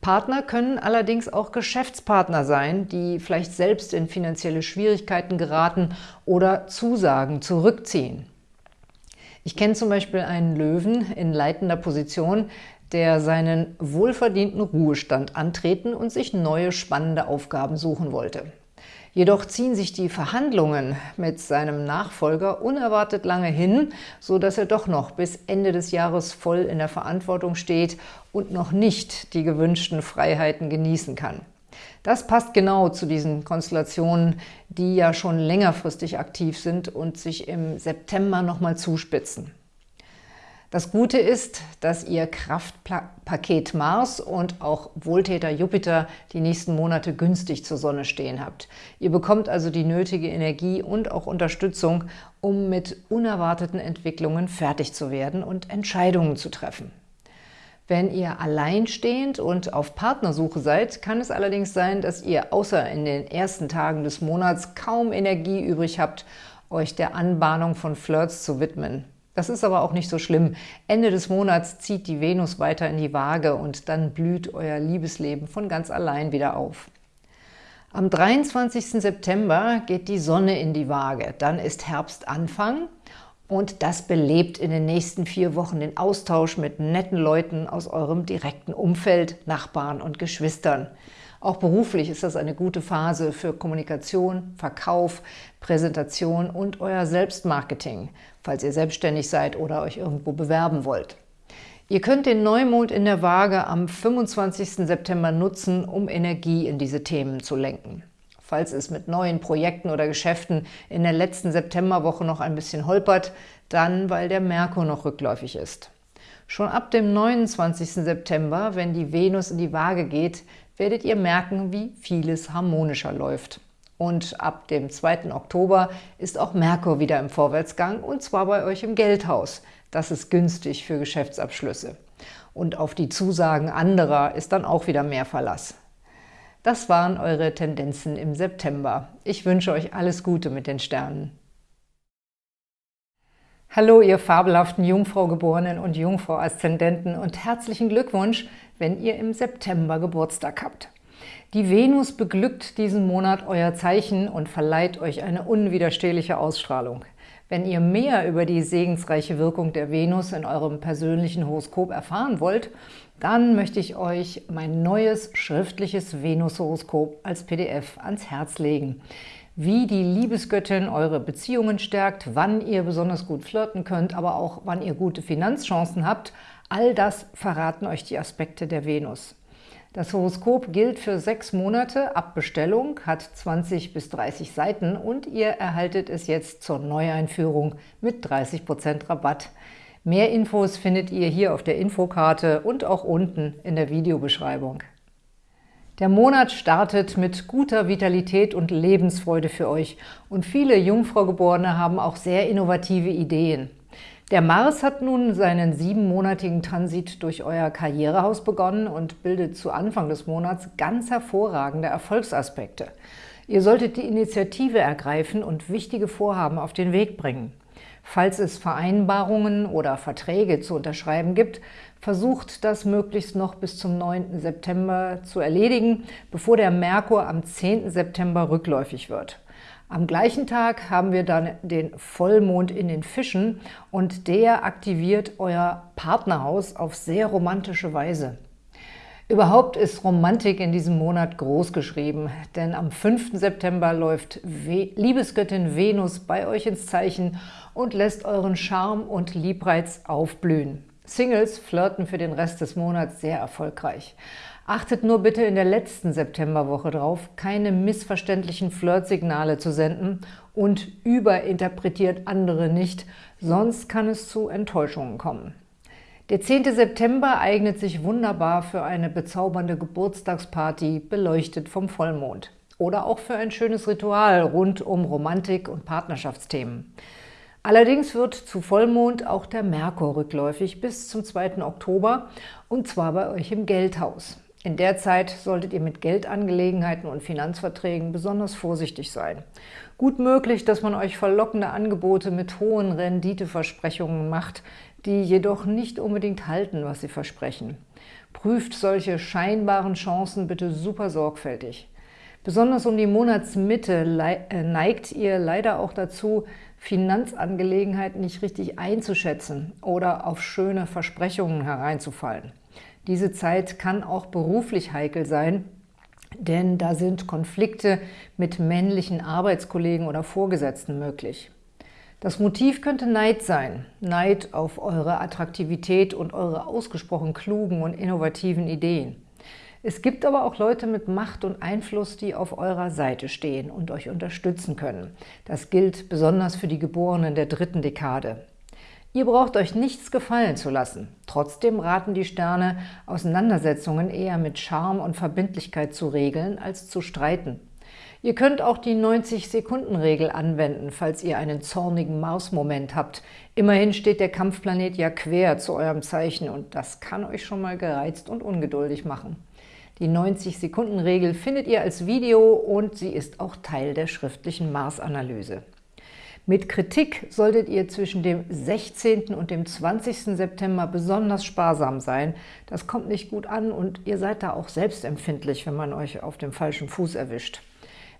Partner können allerdings auch Geschäftspartner sein, die vielleicht selbst in finanzielle Schwierigkeiten geraten oder Zusagen zurückziehen. Ich kenne zum Beispiel einen Löwen in leitender Position, der seinen wohlverdienten Ruhestand antreten und sich neue spannende Aufgaben suchen wollte. Jedoch ziehen sich die Verhandlungen mit seinem Nachfolger unerwartet lange hin, so dass er doch noch bis Ende des Jahres voll in der Verantwortung steht und noch nicht die gewünschten Freiheiten genießen kann. Das passt genau zu diesen Konstellationen, die ja schon längerfristig aktiv sind und sich im September nochmal zuspitzen. Das Gute ist, dass ihr Kraftpaket Mars und auch Wohltäter Jupiter die nächsten Monate günstig zur Sonne stehen habt. Ihr bekommt also die nötige Energie und auch Unterstützung, um mit unerwarteten Entwicklungen fertig zu werden und Entscheidungen zu treffen. Wenn ihr alleinstehend und auf Partnersuche seid, kann es allerdings sein, dass ihr außer in den ersten Tagen des Monats kaum Energie übrig habt, euch der Anbahnung von Flirts zu widmen. Das ist aber auch nicht so schlimm. Ende des Monats zieht die Venus weiter in die Waage und dann blüht euer Liebesleben von ganz allein wieder auf. Am 23. September geht die Sonne in die Waage. Dann ist Herbstanfang und das belebt in den nächsten vier Wochen den Austausch mit netten Leuten aus eurem direkten Umfeld, Nachbarn und Geschwistern. Auch beruflich ist das eine gute Phase für Kommunikation, Verkauf, Präsentation und euer Selbstmarketing, falls ihr selbstständig seid oder euch irgendwo bewerben wollt. Ihr könnt den Neumond in der Waage am 25. September nutzen, um Energie in diese Themen zu lenken. Falls es mit neuen Projekten oder Geschäften in der letzten Septemberwoche noch ein bisschen holpert, dann weil der Merkur noch rückläufig ist. Schon ab dem 29. September, wenn die Venus in die Waage geht, werdet ihr merken, wie vieles harmonischer läuft. Und ab dem 2. Oktober ist auch Merkur wieder im Vorwärtsgang, und zwar bei euch im Geldhaus. Das ist günstig für Geschäftsabschlüsse. Und auf die Zusagen anderer ist dann auch wieder mehr Verlass. Das waren eure Tendenzen im September. Ich wünsche euch alles Gute mit den Sternen. Hallo, ihr fabelhaften Jungfrau-Geborenen und Jungfrau-Aszendenten und herzlichen Glückwunsch wenn ihr im September Geburtstag habt. Die Venus beglückt diesen Monat euer Zeichen und verleiht euch eine unwiderstehliche Ausstrahlung. Wenn ihr mehr über die segensreiche Wirkung der Venus in eurem persönlichen Horoskop erfahren wollt, dann möchte ich euch mein neues schriftliches Venus-Horoskop als PDF ans Herz legen. Wie die Liebesgöttin eure Beziehungen stärkt, wann ihr besonders gut flirten könnt, aber auch wann ihr gute Finanzchancen habt – All das verraten euch die Aspekte der Venus. Das Horoskop gilt für sechs Monate ab Bestellung, hat 20 bis 30 Seiten und ihr erhaltet es jetzt zur Neueinführung mit 30% Rabatt. Mehr Infos findet ihr hier auf der Infokarte und auch unten in der Videobeschreibung. Der Monat startet mit guter Vitalität und Lebensfreude für euch und viele Jungfraugeborene haben auch sehr innovative Ideen. Der Mars hat nun seinen siebenmonatigen Transit durch euer Karrierehaus begonnen und bildet zu Anfang des Monats ganz hervorragende Erfolgsaspekte. Ihr solltet die Initiative ergreifen und wichtige Vorhaben auf den Weg bringen. Falls es Vereinbarungen oder Verträge zu unterschreiben gibt, versucht das möglichst noch bis zum 9. September zu erledigen, bevor der Merkur am 10. September rückläufig wird. Am gleichen Tag haben wir dann den Vollmond in den Fischen und der aktiviert euer Partnerhaus auf sehr romantische Weise. Überhaupt ist Romantik in diesem Monat groß geschrieben, denn am 5. September läuft Liebesgöttin Venus bei euch ins Zeichen und lässt euren Charme und Liebreiz aufblühen. Singles flirten für den Rest des Monats sehr erfolgreich. Achtet nur bitte in der letzten Septemberwoche drauf, keine missverständlichen Flirtsignale zu senden und überinterpretiert andere nicht, sonst kann es zu Enttäuschungen kommen. Der 10. September eignet sich wunderbar für eine bezaubernde Geburtstagsparty, beleuchtet vom Vollmond. Oder auch für ein schönes Ritual rund um Romantik und Partnerschaftsthemen. Allerdings wird zu Vollmond auch der Merkur rückläufig bis zum 2. Oktober und zwar bei euch im Geldhaus. In der Zeit solltet ihr mit Geldangelegenheiten und Finanzverträgen besonders vorsichtig sein. Gut möglich, dass man euch verlockende Angebote mit hohen Renditeversprechungen macht, die jedoch nicht unbedingt halten, was sie versprechen. Prüft solche scheinbaren Chancen bitte super sorgfältig. Besonders um die Monatsmitte äh, neigt ihr leider auch dazu, Finanzangelegenheiten nicht richtig einzuschätzen oder auf schöne Versprechungen hereinzufallen. Diese Zeit kann auch beruflich heikel sein, denn da sind Konflikte mit männlichen Arbeitskollegen oder Vorgesetzten möglich. Das Motiv könnte Neid sein. Neid auf eure Attraktivität und eure ausgesprochen klugen und innovativen Ideen. Es gibt aber auch Leute mit Macht und Einfluss, die auf eurer Seite stehen und euch unterstützen können. Das gilt besonders für die Geborenen der dritten Dekade. Ihr braucht euch nichts gefallen zu lassen. Trotzdem raten die Sterne, Auseinandersetzungen eher mit Charme und Verbindlichkeit zu regeln, als zu streiten. Ihr könnt auch die 90-Sekunden-Regel anwenden, falls ihr einen zornigen Mars-Moment habt. Immerhin steht der Kampfplanet ja quer zu eurem Zeichen und das kann euch schon mal gereizt und ungeduldig machen. Die 90-Sekunden-Regel findet ihr als Video und sie ist auch Teil der schriftlichen Mars-Analyse. Mit Kritik solltet ihr zwischen dem 16. und dem 20. September besonders sparsam sein. Das kommt nicht gut an und ihr seid da auch selbstempfindlich, wenn man euch auf dem falschen Fuß erwischt.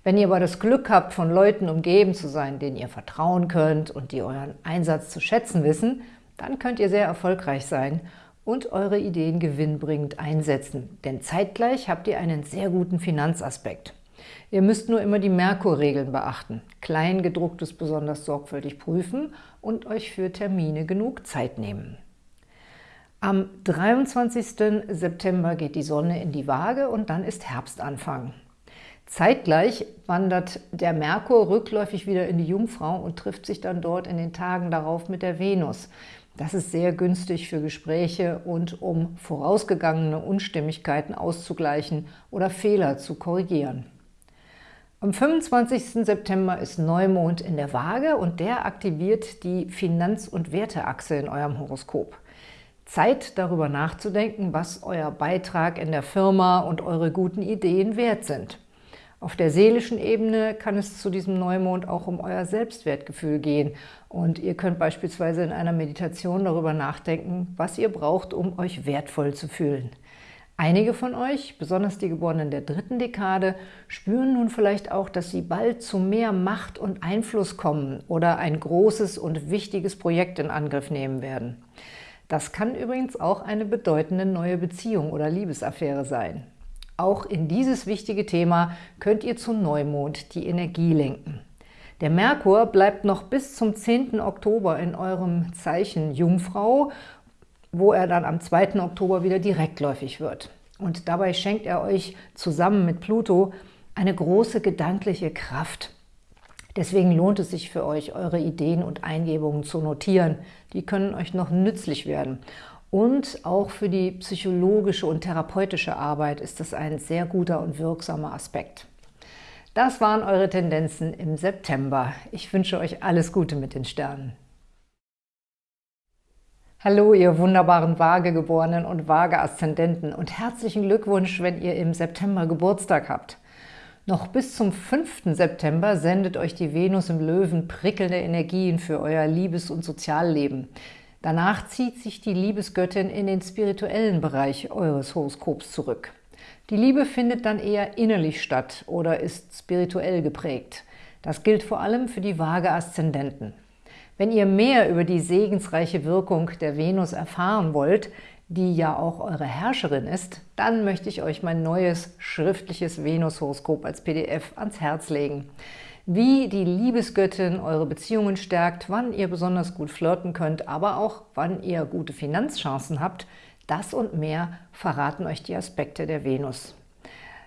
Wenn ihr aber das Glück habt, von Leuten umgeben zu sein, denen ihr vertrauen könnt und die euren Einsatz zu schätzen wissen, dann könnt ihr sehr erfolgreich sein und eure Ideen gewinnbringend einsetzen. Denn zeitgleich habt ihr einen sehr guten Finanzaspekt. Ihr müsst nur immer die Merkur-Regeln beachten. Kleingedrucktes besonders sorgfältig prüfen und euch für Termine genug Zeit nehmen. Am 23. September geht die Sonne in die Waage und dann ist Herbstanfang. Zeitgleich wandert der Merkur rückläufig wieder in die Jungfrau und trifft sich dann dort in den Tagen darauf mit der Venus. Das ist sehr günstig für Gespräche und um vorausgegangene Unstimmigkeiten auszugleichen oder Fehler zu korrigieren. Am 25. September ist Neumond in der Waage und der aktiviert die Finanz- und Werteachse in eurem Horoskop. Zeit, darüber nachzudenken, was euer Beitrag in der Firma und eure guten Ideen wert sind. Auf der seelischen Ebene kann es zu diesem Neumond auch um euer Selbstwertgefühl gehen und ihr könnt beispielsweise in einer Meditation darüber nachdenken, was ihr braucht, um euch wertvoll zu fühlen. Einige von euch, besonders die Geborenen der dritten Dekade, spüren nun vielleicht auch, dass sie bald zu mehr Macht und Einfluss kommen oder ein großes und wichtiges Projekt in Angriff nehmen werden. Das kann übrigens auch eine bedeutende neue Beziehung oder Liebesaffäre sein. Auch in dieses wichtige Thema könnt ihr zu Neumond die Energie lenken. Der Merkur bleibt noch bis zum 10. Oktober in eurem Zeichen Jungfrau wo er dann am 2. Oktober wieder direktläufig wird. Und dabei schenkt er euch zusammen mit Pluto eine große gedankliche Kraft. Deswegen lohnt es sich für euch, eure Ideen und Eingebungen zu notieren. Die können euch noch nützlich werden. Und auch für die psychologische und therapeutische Arbeit ist das ein sehr guter und wirksamer Aspekt. Das waren eure Tendenzen im September. Ich wünsche euch alles Gute mit den Sternen. Hallo, ihr wunderbaren Waagegeborenen und Waage-Aszendenten und herzlichen Glückwunsch, wenn ihr im September Geburtstag habt. Noch bis zum 5. September sendet euch die Venus im Löwen prickelnde Energien für euer Liebes- und Sozialleben. Danach zieht sich die Liebesgöttin in den spirituellen Bereich eures Horoskops zurück. Die Liebe findet dann eher innerlich statt oder ist spirituell geprägt. Das gilt vor allem für die Waage-Aszendenten. Wenn ihr mehr über die segensreiche Wirkung der Venus erfahren wollt, die ja auch eure Herrscherin ist, dann möchte ich euch mein neues schriftliches Venus-Horoskop als PDF ans Herz legen. Wie die Liebesgöttin eure Beziehungen stärkt, wann ihr besonders gut flirten könnt, aber auch wann ihr gute Finanzchancen habt, das und mehr verraten euch die Aspekte der Venus.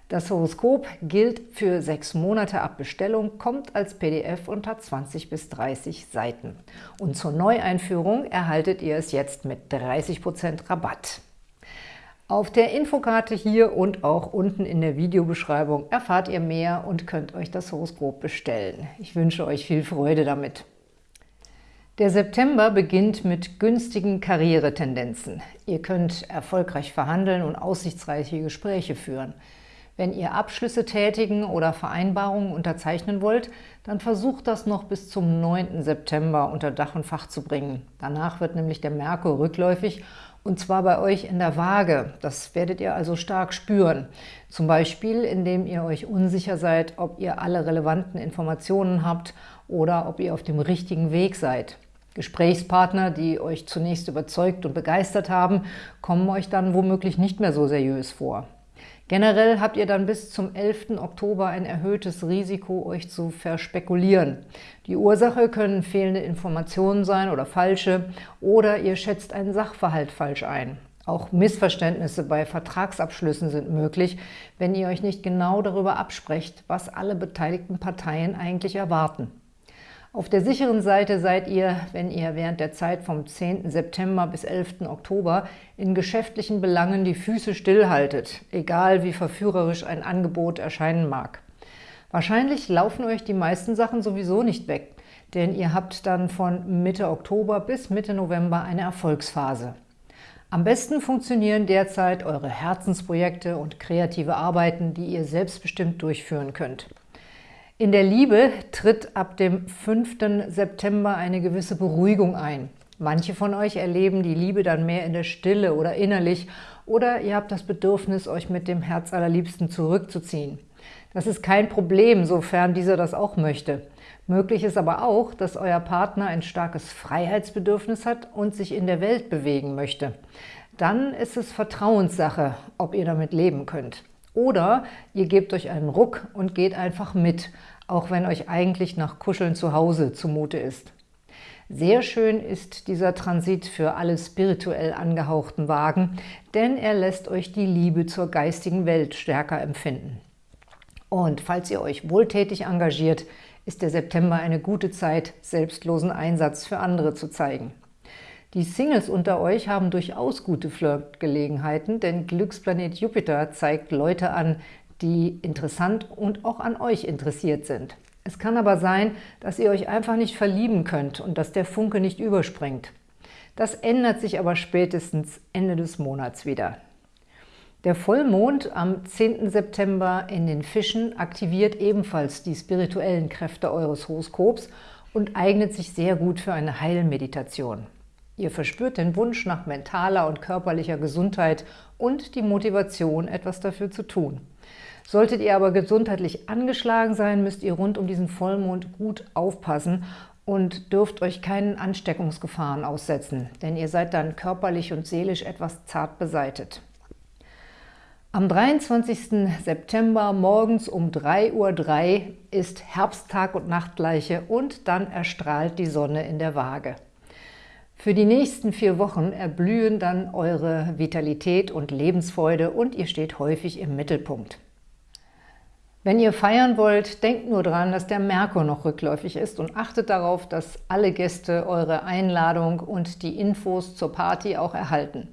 Das Horoskop gilt für sechs Monate ab Bestellung, kommt als PDF und hat 20 bis 30 Seiten. Und zur Neueinführung erhaltet ihr es jetzt mit 30% Rabatt. Auf der Infokarte hier und auch unten in der Videobeschreibung erfahrt ihr mehr und könnt euch das Horoskop bestellen. Ich wünsche euch viel Freude damit. Der September beginnt mit günstigen Karrieretendenzen. Ihr könnt erfolgreich verhandeln und aussichtsreiche Gespräche führen. Wenn ihr Abschlüsse tätigen oder Vereinbarungen unterzeichnen wollt, dann versucht das noch bis zum 9. September unter Dach und Fach zu bringen. Danach wird nämlich der Merkur rückläufig und zwar bei euch in der Waage. Das werdet ihr also stark spüren. Zum Beispiel, indem ihr euch unsicher seid, ob ihr alle relevanten Informationen habt oder ob ihr auf dem richtigen Weg seid. Gesprächspartner, die euch zunächst überzeugt und begeistert haben, kommen euch dann womöglich nicht mehr so seriös vor. Generell habt ihr dann bis zum 11. Oktober ein erhöhtes Risiko, euch zu verspekulieren. Die Ursache können fehlende Informationen sein oder falsche, oder ihr schätzt einen Sachverhalt falsch ein. Auch Missverständnisse bei Vertragsabschlüssen sind möglich, wenn ihr euch nicht genau darüber absprecht, was alle beteiligten Parteien eigentlich erwarten. Auf der sicheren Seite seid ihr, wenn ihr während der Zeit vom 10. September bis 11. Oktober in geschäftlichen Belangen die Füße stillhaltet, egal wie verführerisch ein Angebot erscheinen mag. Wahrscheinlich laufen euch die meisten Sachen sowieso nicht weg, denn ihr habt dann von Mitte Oktober bis Mitte November eine Erfolgsphase. Am besten funktionieren derzeit eure Herzensprojekte und kreative Arbeiten, die ihr selbstbestimmt durchführen könnt. In der Liebe tritt ab dem 5. September eine gewisse Beruhigung ein. Manche von euch erleben die Liebe dann mehr in der Stille oder innerlich oder ihr habt das Bedürfnis, euch mit dem Herz allerliebsten zurückzuziehen. Das ist kein Problem, sofern dieser das auch möchte. Möglich ist aber auch, dass euer Partner ein starkes Freiheitsbedürfnis hat und sich in der Welt bewegen möchte. Dann ist es Vertrauenssache, ob ihr damit leben könnt. Oder ihr gebt euch einen Ruck und geht einfach mit, auch wenn euch eigentlich nach Kuscheln zu Hause zumute ist. Sehr schön ist dieser Transit für alle spirituell angehauchten Wagen, denn er lässt euch die Liebe zur geistigen Welt stärker empfinden. Und falls ihr euch wohltätig engagiert, ist der September eine gute Zeit, selbstlosen Einsatz für andere zu zeigen. Die Singles unter euch haben durchaus gute Flirtgelegenheiten, denn Glücksplanet Jupiter zeigt Leute an, die interessant und auch an euch interessiert sind. Es kann aber sein, dass ihr euch einfach nicht verlieben könnt und dass der Funke nicht überspringt. Das ändert sich aber spätestens Ende des Monats wieder. Der Vollmond am 10. September in den Fischen aktiviert ebenfalls die spirituellen Kräfte eures Horoskops und eignet sich sehr gut für eine Heilmeditation. Ihr verspürt den Wunsch nach mentaler und körperlicher Gesundheit und die Motivation, etwas dafür zu tun. Solltet ihr aber gesundheitlich angeschlagen sein, müsst ihr rund um diesen Vollmond gut aufpassen und dürft euch keinen Ansteckungsgefahren aussetzen, denn ihr seid dann körperlich und seelisch etwas zart beseitet. Am 23. September morgens um 3.03 Uhr ist Herbsttag und Nachtgleiche und dann erstrahlt die Sonne in der Waage. Für die nächsten vier Wochen erblühen dann eure Vitalität und Lebensfreude und ihr steht häufig im Mittelpunkt. Wenn ihr feiern wollt, denkt nur daran, dass der Merkur noch rückläufig ist und achtet darauf, dass alle Gäste eure Einladung und die Infos zur Party auch erhalten.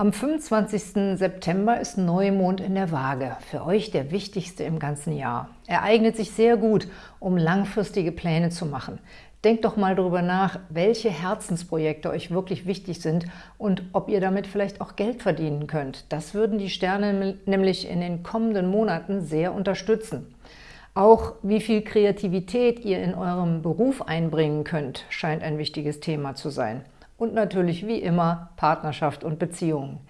Am 25. September ist Neumond in der Waage, für euch der wichtigste im ganzen Jahr. Er eignet sich sehr gut, um langfristige Pläne zu machen. Denkt doch mal darüber nach, welche Herzensprojekte euch wirklich wichtig sind und ob ihr damit vielleicht auch Geld verdienen könnt. Das würden die Sterne nämlich in den kommenden Monaten sehr unterstützen. Auch wie viel Kreativität ihr in eurem Beruf einbringen könnt, scheint ein wichtiges Thema zu sein. Und natürlich wie immer Partnerschaft und Beziehungen.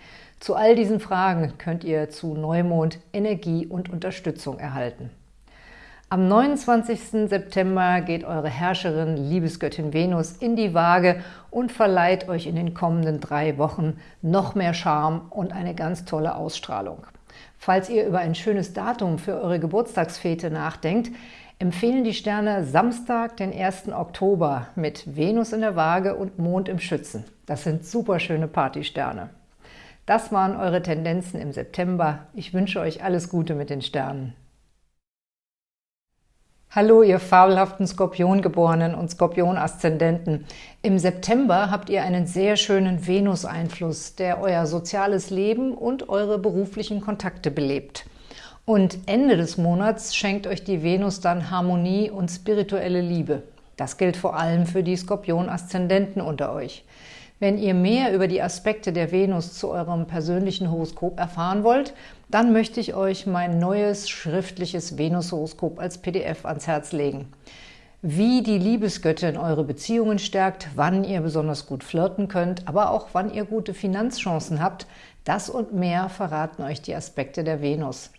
Zu all diesen Fragen könnt ihr zu Neumond Energie und Unterstützung erhalten. Am 29. September geht eure Herrscherin, Liebesgöttin Venus, in die Waage und verleiht euch in den kommenden drei Wochen noch mehr Charme und eine ganz tolle Ausstrahlung. Falls ihr über ein schönes Datum für eure Geburtstagsfete nachdenkt, empfehlen die Sterne Samstag, den 1. Oktober mit Venus in der Waage und Mond im Schützen. Das sind super schöne Partysterne. Das waren eure Tendenzen im September. Ich wünsche euch alles Gute mit den Sternen. Hallo, ihr fabelhaften Skorpiongeborenen und Skorpion-Aszendenten. Im September habt ihr einen sehr schönen Venus-Einfluss, der euer soziales Leben und eure beruflichen Kontakte belebt. Und Ende des Monats schenkt euch die Venus dann Harmonie und spirituelle Liebe. Das gilt vor allem für die Skorpion-Aszendenten unter euch. Wenn ihr mehr über die Aspekte der Venus zu eurem persönlichen Horoskop erfahren wollt, dann möchte ich euch mein neues schriftliches Venus-Horoskop als PDF ans Herz legen. Wie die Liebesgöttin eure Beziehungen stärkt, wann ihr besonders gut flirten könnt, aber auch wann ihr gute Finanzchancen habt, das und mehr verraten euch die Aspekte der Venus.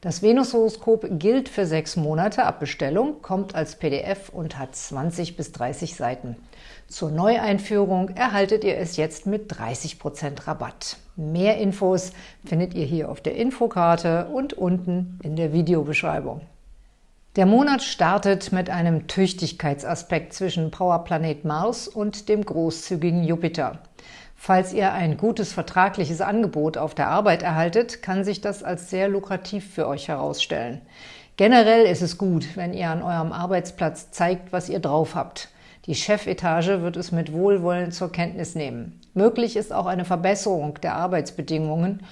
Das Venus-Horoskop gilt für sechs Monate ab Bestellung, kommt als PDF und hat 20 bis 30 Seiten. Zur Neueinführung erhaltet ihr es jetzt mit 30% Rabatt. Mehr Infos findet ihr hier auf der Infokarte und unten in der Videobeschreibung. Der Monat startet mit einem Tüchtigkeitsaspekt zwischen Powerplanet Mars und dem großzügigen Jupiter. Falls ihr ein gutes vertragliches Angebot auf der Arbeit erhaltet, kann sich das als sehr lukrativ für euch herausstellen. Generell ist es gut, wenn ihr an eurem Arbeitsplatz zeigt, was ihr drauf habt. Die Chefetage wird es mit Wohlwollen zur Kenntnis nehmen. Möglich ist auch eine Verbesserung der Arbeitsbedingungen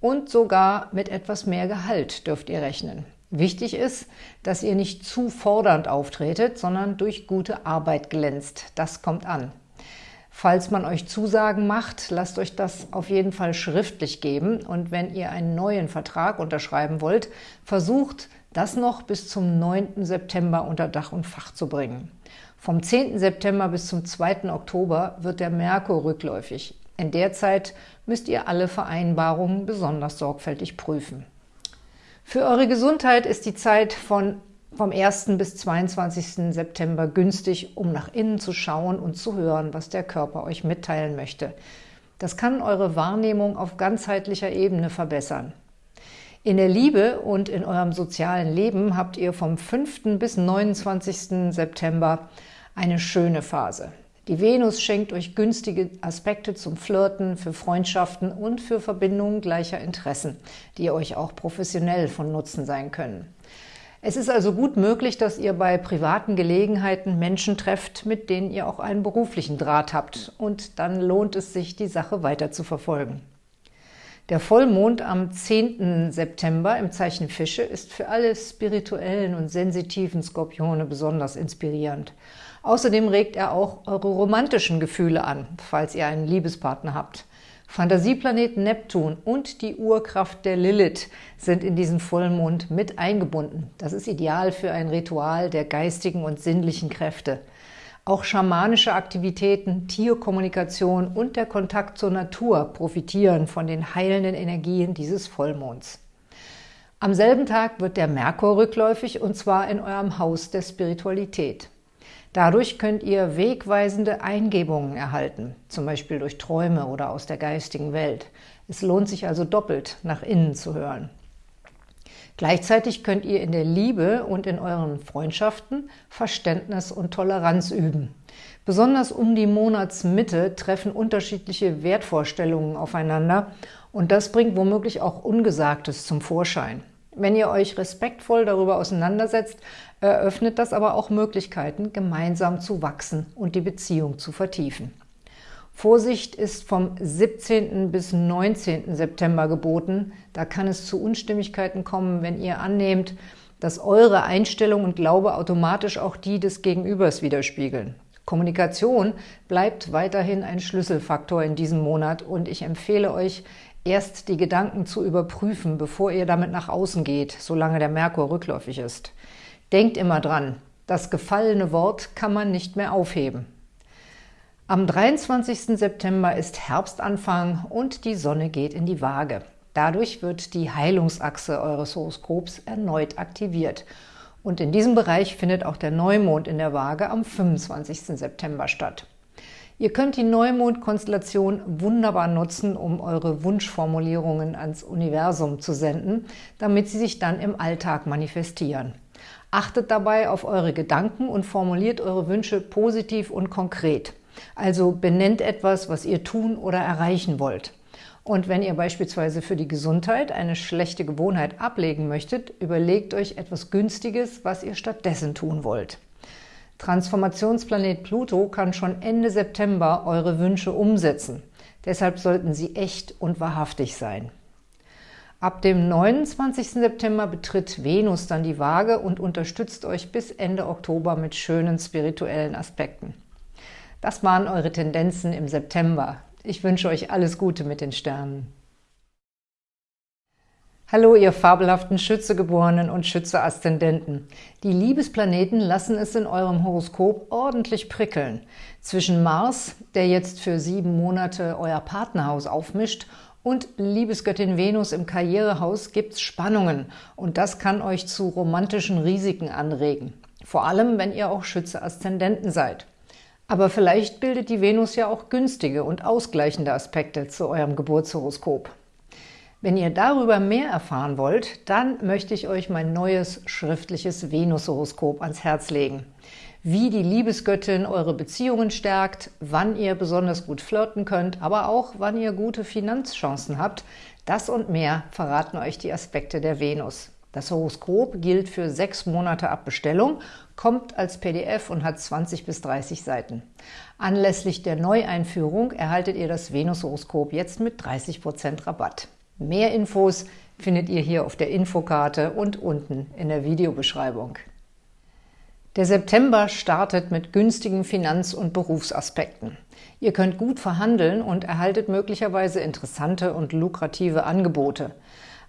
und sogar mit etwas mehr Gehalt dürft ihr rechnen. Wichtig ist, dass ihr nicht zu fordernd auftretet, sondern durch gute Arbeit glänzt. Das kommt an. Falls man euch Zusagen macht, lasst euch das auf jeden Fall schriftlich geben. Und wenn ihr einen neuen Vertrag unterschreiben wollt, versucht, das noch bis zum 9. September unter Dach und Fach zu bringen. Vom 10. September bis zum 2. Oktober wird der Merkur rückläufig. In der Zeit müsst ihr alle Vereinbarungen besonders sorgfältig prüfen. Für eure Gesundheit ist die Zeit von vom 1. bis 22. September günstig, um nach innen zu schauen und zu hören, was der Körper euch mitteilen möchte. Das kann eure Wahrnehmung auf ganzheitlicher Ebene verbessern. In der Liebe und in eurem sozialen Leben habt ihr vom 5. bis 29. September eine schöne Phase. Die Venus schenkt euch günstige Aspekte zum Flirten, für Freundschaften und für Verbindungen gleicher Interessen, die euch auch professionell von Nutzen sein können. Es ist also gut möglich, dass ihr bei privaten Gelegenheiten Menschen trefft, mit denen ihr auch einen beruflichen Draht habt. Und dann lohnt es sich, die Sache weiter zu verfolgen. Der Vollmond am 10. September im Zeichen Fische ist für alle spirituellen und sensitiven Skorpione besonders inspirierend. Außerdem regt er auch eure romantischen Gefühle an, falls ihr einen Liebespartner habt. Fantasieplanet Neptun und die Urkraft der Lilith sind in diesen Vollmond mit eingebunden. Das ist ideal für ein Ritual der geistigen und sinnlichen Kräfte. Auch schamanische Aktivitäten, Tierkommunikation und der Kontakt zur Natur profitieren von den heilenden Energien dieses Vollmonds. Am selben Tag wird der Merkur rückläufig und zwar in eurem Haus der Spiritualität. Dadurch könnt ihr wegweisende Eingebungen erhalten, zum Beispiel durch Träume oder aus der geistigen Welt. Es lohnt sich also doppelt, nach innen zu hören. Gleichzeitig könnt ihr in der Liebe und in euren Freundschaften Verständnis und Toleranz üben. Besonders um die Monatsmitte treffen unterschiedliche Wertvorstellungen aufeinander und das bringt womöglich auch Ungesagtes zum Vorschein. Wenn ihr euch respektvoll darüber auseinandersetzt, eröffnet das aber auch Möglichkeiten, gemeinsam zu wachsen und die Beziehung zu vertiefen. Vorsicht ist vom 17. bis 19. September geboten. Da kann es zu Unstimmigkeiten kommen, wenn ihr annehmt, dass eure Einstellung und Glaube automatisch auch die des Gegenübers widerspiegeln. Kommunikation bleibt weiterhin ein Schlüsselfaktor in diesem Monat und ich empfehle euch, erst die Gedanken zu überprüfen, bevor ihr damit nach außen geht, solange der Merkur rückläufig ist. Denkt immer dran, das gefallene Wort kann man nicht mehr aufheben. Am 23. September ist Herbstanfang und die Sonne geht in die Waage. Dadurch wird die Heilungsachse eures Horoskops erneut aktiviert. Und in diesem Bereich findet auch der Neumond in der Waage am 25. September statt. Ihr könnt die Neumond-Konstellation wunderbar nutzen, um eure Wunschformulierungen ans Universum zu senden, damit sie sich dann im Alltag manifestieren. Achtet dabei auf eure Gedanken und formuliert eure Wünsche positiv und konkret. Also benennt etwas, was ihr tun oder erreichen wollt. Und wenn ihr beispielsweise für die Gesundheit eine schlechte Gewohnheit ablegen möchtet, überlegt euch etwas Günstiges, was ihr stattdessen tun wollt. Transformationsplanet Pluto kann schon Ende September eure Wünsche umsetzen. Deshalb sollten sie echt und wahrhaftig sein. Ab dem 29. September betritt Venus dann die Waage und unterstützt euch bis Ende Oktober mit schönen spirituellen Aspekten. Das waren eure Tendenzen im September. Ich wünsche euch alles Gute mit den Sternen. Hallo, ihr fabelhaften Schützegeborenen und Schütze-Aszendenten. Die Liebesplaneten lassen es in eurem Horoskop ordentlich prickeln. Zwischen Mars, der jetzt für sieben Monate euer Partnerhaus aufmischt, und Liebesgöttin Venus im Karrierehaus gibt's Spannungen und das kann euch zu romantischen Risiken anregen. Vor allem, wenn ihr auch Schütze-Aszendenten seid. Aber vielleicht bildet die Venus ja auch günstige und ausgleichende Aspekte zu eurem Geburtshoroskop. Wenn ihr darüber mehr erfahren wollt, dann möchte ich euch mein neues schriftliches Venushoroskop ans Herz legen. Wie die Liebesgöttin eure Beziehungen stärkt, wann ihr besonders gut flirten könnt, aber auch wann ihr gute Finanzchancen habt, das und mehr verraten euch die Aspekte der Venus. Das Horoskop gilt für sechs Monate ab Bestellung, kommt als PDF und hat 20 bis 30 Seiten. Anlässlich der Neueinführung erhaltet ihr das Venus-Horoskop jetzt mit 30% Rabatt. Mehr Infos findet ihr hier auf der Infokarte und unten in der Videobeschreibung. Der September startet mit günstigen Finanz- und Berufsaspekten. Ihr könnt gut verhandeln und erhaltet möglicherweise interessante und lukrative Angebote.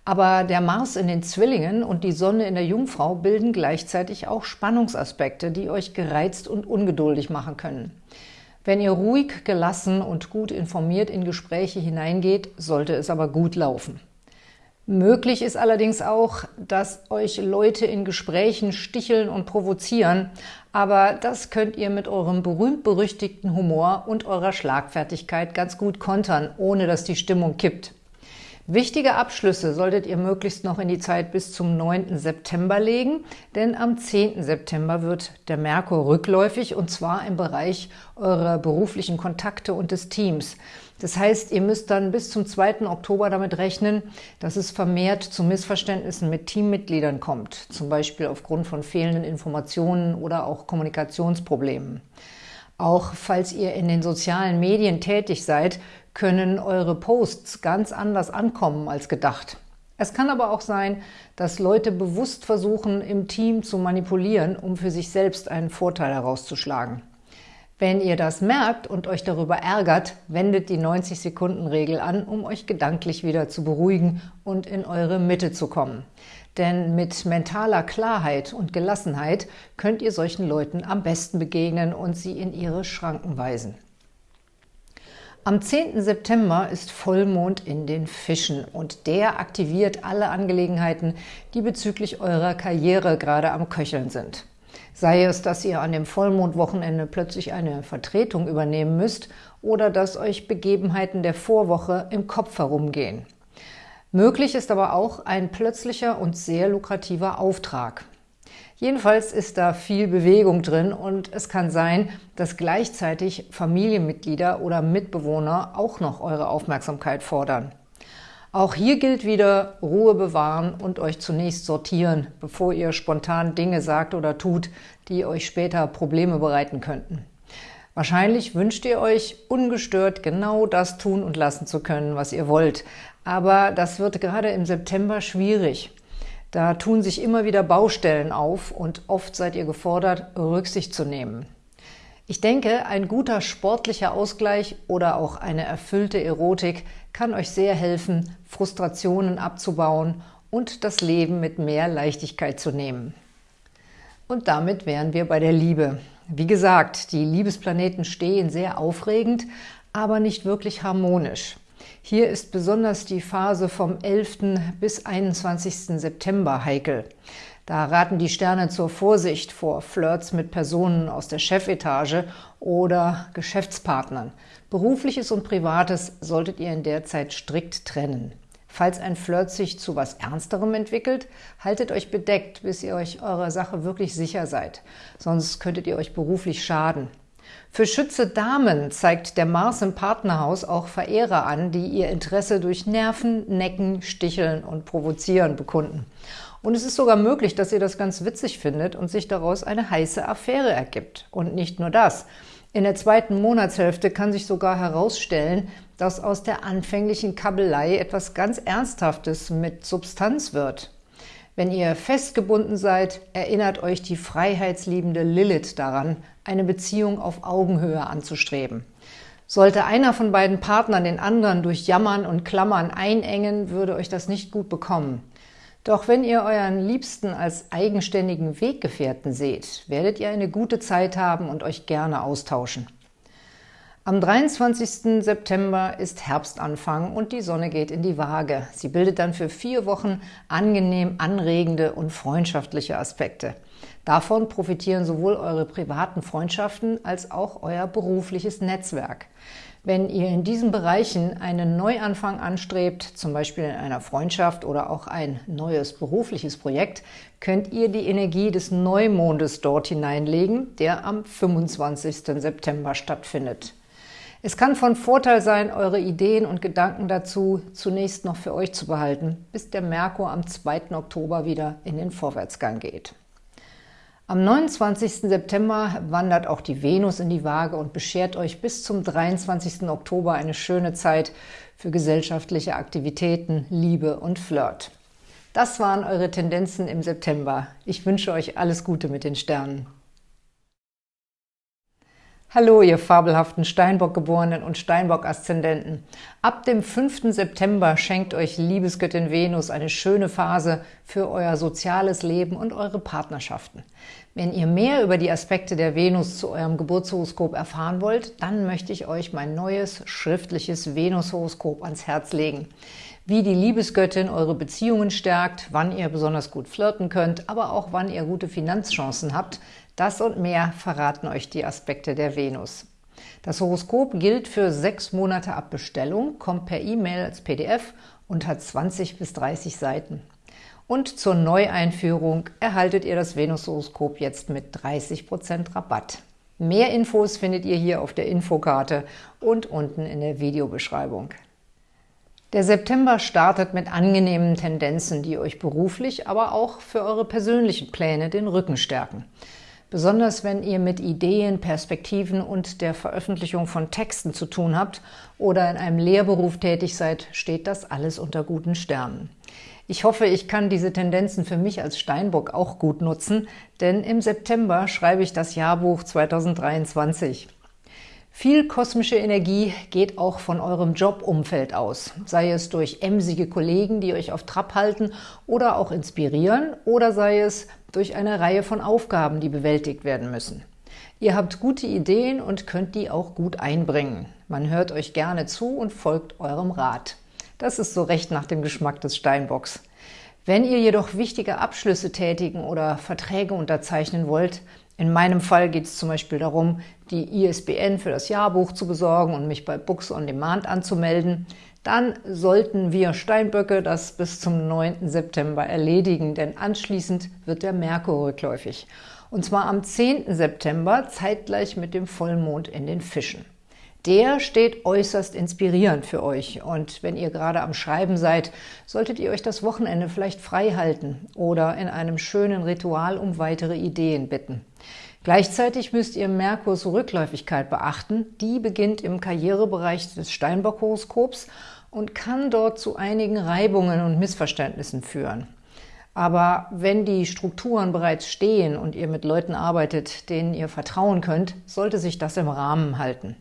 Aber der Mars in den Zwillingen und die Sonne in der Jungfrau bilden gleichzeitig auch Spannungsaspekte, die euch gereizt und ungeduldig machen können. Wenn ihr ruhig, gelassen und gut informiert in Gespräche hineingeht, sollte es aber gut laufen. Möglich ist allerdings auch, dass euch Leute in Gesprächen sticheln und provozieren, aber das könnt ihr mit eurem berühmt-berüchtigten Humor und eurer Schlagfertigkeit ganz gut kontern, ohne dass die Stimmung kippt. Wichtige Abschlüsse solltet ihr möglichst noch in die Zeit bis zum 9. September legen, denn am 10. September wird der Merkur rückläufig und zwar im Bereich eurer beruflichen Kontakte und des Teams. Das heißt, ihr müsst dann bis zum 2. Oktober damit rechnen, dass es vermehrt zu Missverständnissen mit Teammitgliedern kommt, zum Beispiel aufgrund von fehlenden Informationen oder auch Kommunikationsproblemen. Auch falls ihr in den sozialen Medien tätig seid, können eure Posts ganz anders ankommen als gedacht. Es kann aber auch sein, dass Leute bewusst versuchen, im Team zu manipulieren, um für sich selbst einen Vorteil herauszuschlagen. Wenn ihr das merkt und euch darüber ärgert, wendet die 90-Sekunden-Regel an, um euch gedanklich wieder zu beruhigen und in eure Mitte zu kommen. Denn mit mentaler Klarheit und Gelassenheit könnt ihr solchen Leuten am besten begegnen und sie in ihre Schranken weisen. Am 10. September ist Vollmond in den Fischen und der aktiviert alle Angelegenheiten, die bezüglich eurer Karriere gerade am Köcheln sind. Sei es, dass ihr an dem Vollmondwochenende plötzlich eine Vertretung übernehmen müsst oder dass euch Begebenheiten der Vorwoche im Kopf herumgehen. Möglich ist aber auch ein plötzlicher und sehr lukrativer Auftrag. Jedenfalls ist da viel Bewegung drin und es kann sein, dass gleichzeitig Familienmitglieder oder Mitbewohner auch noch eure Aufmerksamkeit fordern. Auch hier gilt wieder Ruhe bewahren und euch zunächst sortieren, bevor ihr spontan Dinge sagt oder tut, die euch später Probleme bereiten könnten. Wahrscheinlich wünscht ihr euch, ungestört genau das tun und lassen zu können, was ihr wollt. Aber das wird gerade im September schwierig. Da tun sich immer wieder Baustellen auf und oft seid ihr gefordert, Rücksicht zu nehmen. Ich denke, ein guter sportlicher Ausgleich oder auch eine erfüllte Erotik kann euch sehr helfen, Frustrationen abzubauen und das Leben mit mehr Leichtigkeit zu nehmen. Und damit wären wir bei der Liebe. Wie gesagt, die Liebesplaneten stehen sehr aufregend, aber nicht wirklich harmonisch. Hier ist besonders die Phase vom 11. bis 21. September heikel. Da raten die Sterne zur Vorsicht vor Flirts mit Personen aus der Chefetage oder Geschäftspartnern. Berufliches und Privates solltet ihr in der Zeit strikt trennen. Falls ein Flirt sich zu was Ernsterem entwickelt, haltet euch bedeckt, bis ihr euch eurer Sache wirklich sicher seid. Sonst könntet ihr euch beruflich schaden. Für Schütze Damen zeigt der Mars im Partnerhaus auch Verehrer an, die ihr Interesse durch Nerven, Necken, Sticheln und Provozieren bekunden. Und es ist sogar möglich, dass ihr das ganz witzig findet und sich daraus eine heiße Affäre ergibt. Und nicht nur das. In der zweiten Monatshälfte kann sich sogar herausstellen, dass aus der anfänglichen Kabelei etwas ganz Ernsthaftes mit Substanz wird. Wenn ihr festgebunden seid, erinnert euch die freiheitsliebende Lilith daran, eine Beziehung auf Augenhöhe anzustreben. Sollte einer von beiden Partnern den anderen durch Jammern und Klammern einengen, würde euch das nicht gut bekommen. Doch wenn ihr euren Liebsten als eigenständigen Weggefährten seht, werdet ihr eine gute Zeit haben und euch gerne austauschen. Am 23. September ist Herbstanfang und die Sonne geht in die Waage. Sie bildet dann für vier Wochen angenehm anregende und freundschaftliche Aspekte. Davon profitieren sowohl eure privaten Freundschaften als auch euer berufliches Netzwerk. Wenn ihr in diesen Bereichen einen Neuanfang anstrebt, zum Beispiel in einer Freundschaft oder auch ein neues berufliches Projekt, könnt ihr die Energie des Neumondes dort hineinlegen, der am 25. September stattfindet. Es kann von Vorteil sein, eure Ideen und Gedanken dazu zunächst noch für euch zu behalten, bis der Merkur am 2. Oktober wieder in den Vorwärtsgang geht. Am 29. September wandert auch die Venus in die Waage und beschert euch bis zum 23. Oktober eine schöne Zeit für gesellschaftliche Aktivitäten, Liebe und Flirt. Das waren eure Tendenzen im September. Ich wünsche euch alles Gute mit den Sternen. Hallo, ihr fabelhaften Steinbock-Geborenen und Steinbock-Aszendenten. Ab dem 5. September schenkt euch Liebesgöttin Venus eine schöne Phase für euer soziales Leben und eure Partnerschaften. Wenn ihr mehr über die Aspekte der Venus zu eurem Geburtshoroskop erfahren wollt, dann möchte ich euch mein neues schriftliches Venus-Horoskop ans Herz legen. Wie die Liebesgöttin eure Beziehungen stärkt, wann ihr besonders gut flirten könnt, aber auch wann ihr gute Finanzchancen habt, das und mehr verraten euch die Aspekte der Venus. Das Horoskop gilt für sechs Monate ab Bestellung, kommt per E-Mail als PDF und hat 20 bis 30 Seiten. Und zur Neueinführung erhaltet ihr das Venus-Horoskop jetzt mit 30% Rabatt. Mehr Infos findet ihr hier auf der Infokarte und unten in der Videobeschreibung. Der September startet mit angenehmen Tendenzen, die euch beruflich, aber auch für eure persönlichen Pläne den Rücken stärken. Besonders wenn ihr mit Ideen, Perspektiven und der Veröffentlichung von Texten zu tun habt oder in einem Lehrberuf tätig seid, steht das alles unter guten Sternen. Ich hoffe, ich kann diese Tendenzen für mich als Steinbock auch gut nutzen, denn im September schreibe ich das Jahrbuch 2023. Viel kosmische Energie geht auch von eurem Jobumfeld aus, sei es durch emsige Kollegen, die euch auf Trab halten oder auch inspirieren, oder sei es durch eine Reihe von Aufgaben, die bewältigt werden müssen. Ihr habt gute Ideen und könnt die auch gut einbringen. Man hört euch gerne zu und folgt eurem Rat. Das ist so recht nach dem Geschmack des Steinbocks. Wenn ihr jedoch wichtige Abschlüsse tätigen oder Verträge unterzeichnen wollt, in meinem Fall geht es zum Beispiel darum, die ISBN für das Jahrbuch zu besorgen und mich bei Books on Demand anzumelden, dann sollten wir Steinböcke das bis zum 9. September erledigen, denn anschließend wird der Merkur rückläufig. Und zwar am 10. September, zeitgleich mit dem Vollmond in den Fischen. Der steht äußerst inspirierend für euch und wenn ihr gerade am Schreiben seid, solltet ihr euch das Wochenende vielleicht frei halten oder in einem schönen Ritual um weitere Ideen bitten. Gleichzeitig müsst ihr Merkurs Rückläufigkeit beachten. Die beginnt im Karrierebereich des Steinbock-Horoskops und kann dort zu einigen Reibungen und Missverständnissen führen. Aber wenn die Strukturen bereits stehen und ihr mit Leuten arbeitet, denen ihr vertrauen könnt, sollte sich das im Rahmen halten.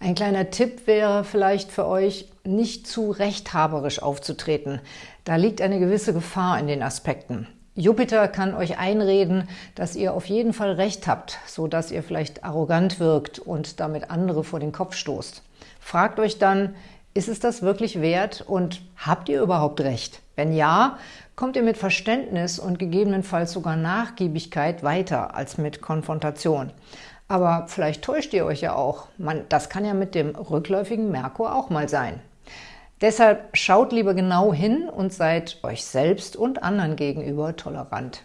Ein kleiner Tipp wäre vielleicht für euch, nicht zu rechthaberisch aufzutreten. Da liegt eine gewisse Gefahr in den Aspekten. Jupiter kann euch einreden, dass ihr auf jeden Fall Recht habt, so dass ihr vielleicht arrogant wirkt und damit andere vor den Kopf stoßt. Fragt euch dann, ist es das wirklich wert und habt ihr überhaupt Recht? Wenn ja, kommt ihr mit Verständnis und gegebenenfalls sogar Nachgiebigkeit weiter als mit Konfrontation. Aber vielleicht täuscht ihr euch ja auch. Man, das kann ja mit dem rückläufigen Merkur auch mal sein. Deshalb schaut lieber genau hin und seid euch selbst und anderen gegenüber tolerant.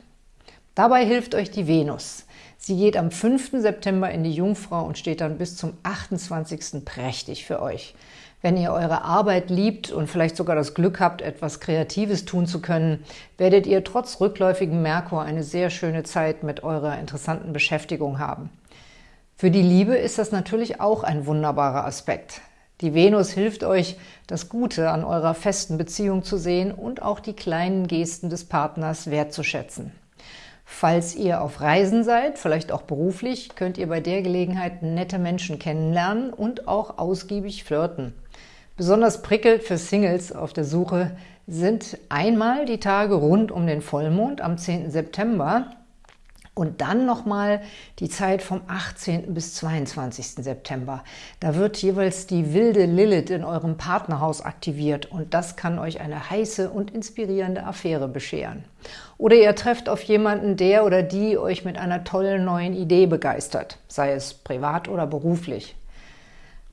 Dabei hilft euch die Venus. Sie geht am 5. September in die Jungfrau und steht dann bis zum 28. prächtig für euch. Wenn ihr eure Arbeit liebt und vielleicht sogar das Glück habt, etwas Kreatives tun zu können, werdet ihr trotz rückläufigem Merkur eine sehr schöne Zeit mit eurer interessanten Beschäftigung haben. Für die Liebe ist das natürlich auch ein wunderbarer Aspekt. Die Venus hilft euch, das Gute an eurer festen Beziehung zu sehen und auch die kleinen Gesten des Partners wertzuschätzen. Falls ihr auf Reisen seid, vielleicht auch beruflich, könnt ihr bei der Gelegenheit nette Menschen kennenlernen und auch ausgiebig flirten. Besonders prickelt für Singles auf der Suche sind einmal die Tage rund um den Vollmond am 10. September, Und dann nochmal die Zeit vom 18. bis 22. September. Da wird jeweils die wilde Lilith in eurem Partnerhaus aktiviert und das kann euch eine heiße und inspirierende Affäre bescheren. Oder ihr trefft auf jemanden, der oder die euch mit einer tollen neuen Idee begeistert, sei es privat oder beruflich.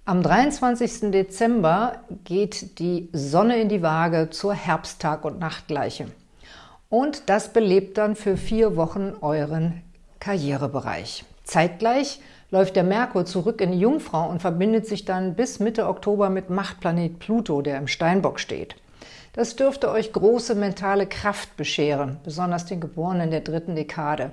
Am 23. Dezember geht die Sonne in die Waage zur Herbsttag- und Nachtgleiche. Und das belebt dann für vier Wochen euren Karrierebereich. Zeitgleich läuft der Merkur zurück in die Jungfrau und verbindet sich dann bis Mitte Oktober mit Machtplanet Pluto, der im Steinbock steht. Das dürfte euch große mentale Kraft bescheren, besonders den Geborenen der dritten Dekade.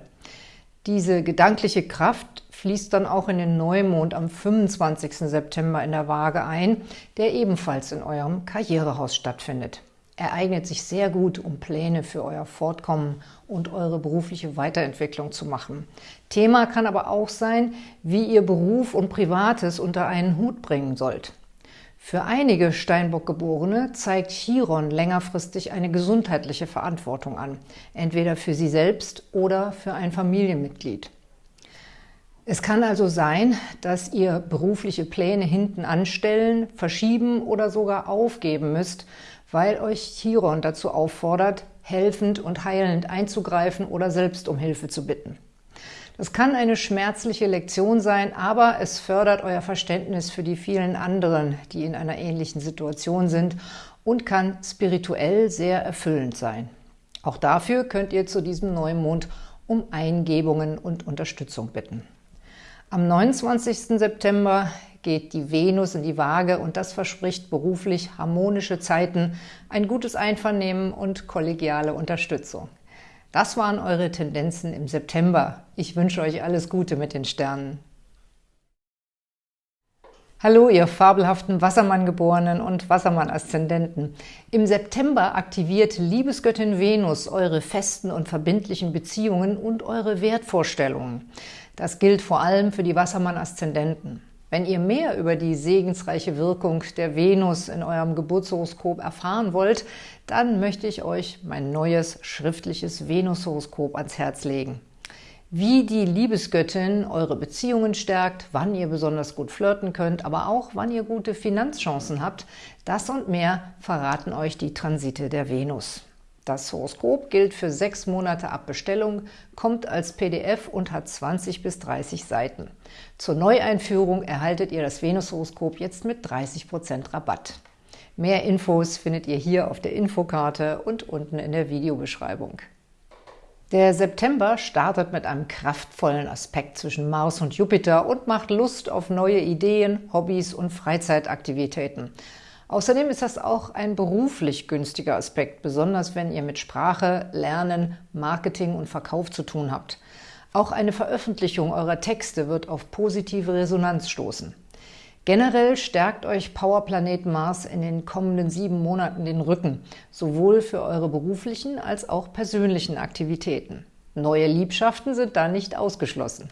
Diese gedankliche Kraft fließt dann auch in den Neumond am 25. September in der Waage ein, der ebenfalls in eurem Karrierehaus stattfindet. Er eignet sich sehr gut, um Pläne für euer Fortkommen und eure berufliche Weiterentwicklung zu machen. Thema kann aber auch sein, wie ihr Beruf und Privates unter einen Hut bringen sollt. Für einige Steinbock-Geborene zeigt Chiron längerfristig eine gesundheitliche Verantwortung an, entweder für sie selbst oder für ein Familienmitglied. Es kann also sein, dass ihr berufliche Pläne hinten anstellen, verschieben oder sogar aufgeben müsst, weil euch Chiron dazu auffordert, helfend und heilend einzugreifen oder selbst um Hilfe zu bitten. Das kann eine schmerzliche Lektion sein, aber es fördert euer Verständnis für die vielen anderen, die in einer ähnlichen Situation sind und kann spirituell sehr erfüllend sein. Auch dafür könnt ihr zu diesem Neumond um Eingebungen und Unterstützung bitten. Am 29. September geht die Venus in die Waage und das verspricht beruflich harmonische Zeiten, ein gutes Einvernehmen und kollegiale Unterstützung. Das waren eure Tendenzen im September. Ich wünsche euch alles Gute mit den Sternen. Hallo, ihr fabelhaften Wassermann-Geborenen und Wassermann-Aszendenten. Im September aktiviert Liebesgöttin Venus eure festen und verbindlichen Beziehungen und eure Wertvorstellungen. Das gilt vor allem für die Wassermann-Aszendenten. Wenn ihr mehr über die segensreiche Wirkung der Venus in eurem Geburtshoroskop erfahren wollt, dann möchte ich euch mein neues schriftliches Venushoroskop ans Herz legen. Wie die Liebesgöttin eure Beziehungen stärkt, wann ihr besonders gut flirten könnt, aber auch wann ihr gute Finanzchancen habt, das und mehr verraten euch die Transite der Venus. Das Horoskop gilt für sechs Monate ab Bestellung, kommt als PDF und hat 20 bis 30 Seiten. Zur Neueinführung erhaltet ihr das Venus-Horoskop jetzt mit 30% Rabatt. Mehr Infos findet ihr hier auf der Infokarte und unten in der Videobeschreibung. Der September startet mit einem kraftvollen Aspekt zwischen Mars und Jupiter und macht Lust auf neue Ideen, Hobbys und Freizeitaktivitäten. Außerdem ist das auch ein beruflich günstiger Aspekt, besonders wenn ihr mit Sprache, Lernen, Marketing und Verkauf zu tun habt. Auch eine Veröffentlichung eurer Texte wird auf positive Resonanz stoßen. Generell stärkt euch Powerplanet Mars in den kommenden sieben Monaten den Rücken, sowohl für eure beruflichen als auch persönlichen Aktivitäten. Neue Liebschaften sind da nicht ausgeschlossen.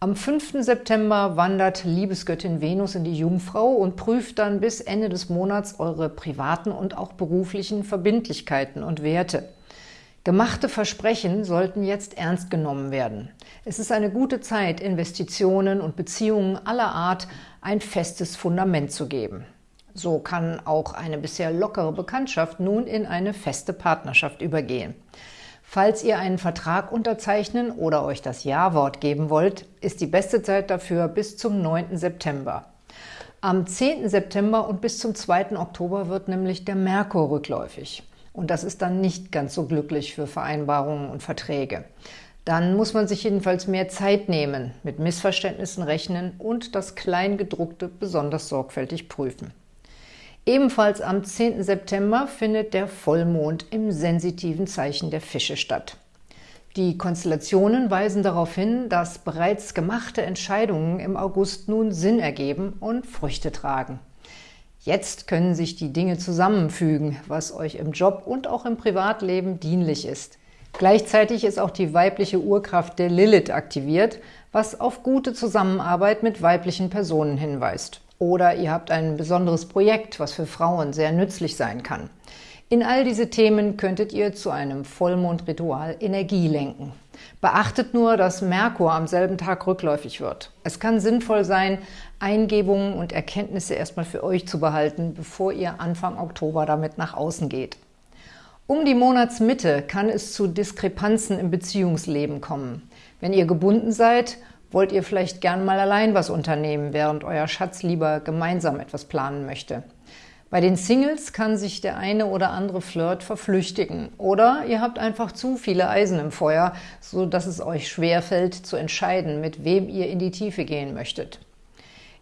Am 5. September wandert Liebesgöttin Venus in die Jungfrau und prüft dann bis Ende des Monats eure privaten und auch beruflichen Verbindlichkeiten und Werte. Gemachte Versprechen sollten jetzt ernst genommen werden. Es ist eine gute Zeit, Investitionen und Beziehungen aller Art ein festes Fundament zu geben. So kann auch eine bisher lockere Bekanntschaft nun in eine feste Partnerschaft übergehen. Falls ihr einen Vertrag unterzeichnen oder euch das Ja-Wort geben wollt, ist die beste Zeit dafür bis zum 9. September. Am 10. September und bis zum 2. Oktober wird nämlich der Merkur rückläufig. Und das ist dann nicht ganz so glücklich für Vereinbarungen und Verträge. Dann muss man sich jedenfalls mehr Zeit nehmen, mit Missverständnissen rechnen und das Kleingedruckte besonders sorgfältig prüfen. Ebenfalls am 10. September findet der Vollmond im sensitiven Zeichen der Fische statt. Die Konstellationen weisen darauf hin, dass bereits gemachte Entscheidungen im August nun Sinn ergeben und Früchte tragen. Jetzt können sich die Dinge zusammenfügen, was euch im Job und auch im Privatleben dienlich ist. Gleichzeitig ist auch die weibliche Urkraft der Lilith aktiviert, was auf gute Zusammenarbeit mit weiblichen Personen hinweist. Oder ihr habt ein besonderes Projekt, was für Frauen sehr nützlich sein kann. In all diese Themen könntet ihr zu einem Vollmondritual Energie lenken. Beachtet nur, dass Merkur am selben Tag rückläufig wird. Es kann sinnvoll sein, Eingebungen und Erkenntnisse erstmal für euch zu behalten, bevor ihr Anfang Oktober damit nach außen geht. Um die Monatsmitte kann es zu Diskrepanzen im Beziehungsleben kommen. Wenn ihr gebunden seid, wollt ihr vielleicht gern mal allein was unternehmen, während euer Schatz lieber gemeinsam etwas planen möchte. Bei den Singles kann sich der eine oder andere Flirt verflüchtigen. Oder ihr habt einfach zu viele Eisen im Feuer, so dass es euch schwerfällt zu entscheiden, mit wem ihr in die Tiefe gehen möchtet.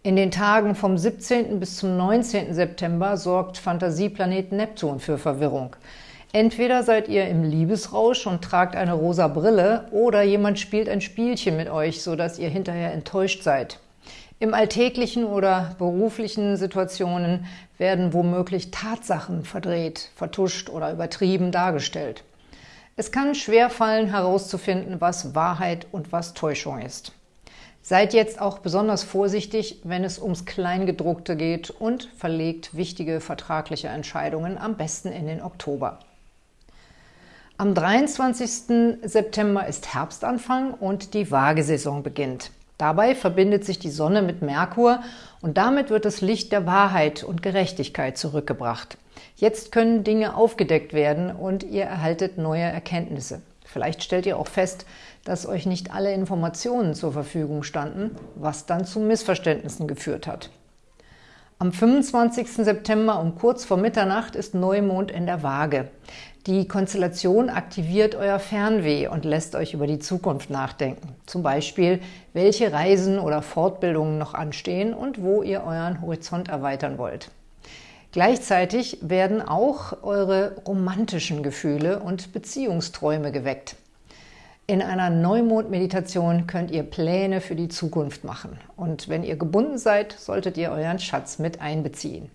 In den Tagen vom 17. bis zum 19. September sorgt Fantasieplanet Neptun für Verwirrung. Entweder seid ihr im Liebesrausch und tragt eine rosa Brille oder jemand spielt ein Spielchen mit euch, sodass ihr hinterher enttäuscht seid. Im alltäglichen oder beruflichen Situationen werden womöglich Tatsachen verdreht, vertuscht oder übertrieben dargestellt. Es kann schwer fallen, herauszufinden, was Wahrheit und was Täuschung ist. Seid jetzt auch besonders vorsichtig, wenn es ums Kleingedruckte geht und verlegt wichtige vertragliche Entscheidungen am besten in den Oktober. Am 23. September ist Herbstanfang und die Waagesaison beginnt. Dabei verbindet sich die Sonne mit Merkur und damit wird das Licht der Wahrheit und Gerechtigkeit zurückgebracht. Jetzt können Dinge aufgedeckt werden und ihr erhaltet neue Erkenntnisse. Vielleicht stellt ihr auch fest, dass euch nicht alle Informationen zur Verfügung standen, was dann zu Missverständnissen geführt hat. Am 25. September um kurz vor Mitternacht ist Neumond in der Waage. Die Konstellation aktiviert euer Fernweh und lässt euch über die Zukunft nachdenken. Zum Beispiel, welche Reisen oder Fortbildungen noch anstehen und wo ihr euren Horizont erweitern wollt. Gleichzeitig werden auch eure romantischen Gefühle und Beziehungsträume geweckt. In einer Neumond-Meditation könnt ihr Pläne für die Zukunft machen. Und wenn ihr gebunden seid, solltet ihr euren Schatz mit einbeziehen.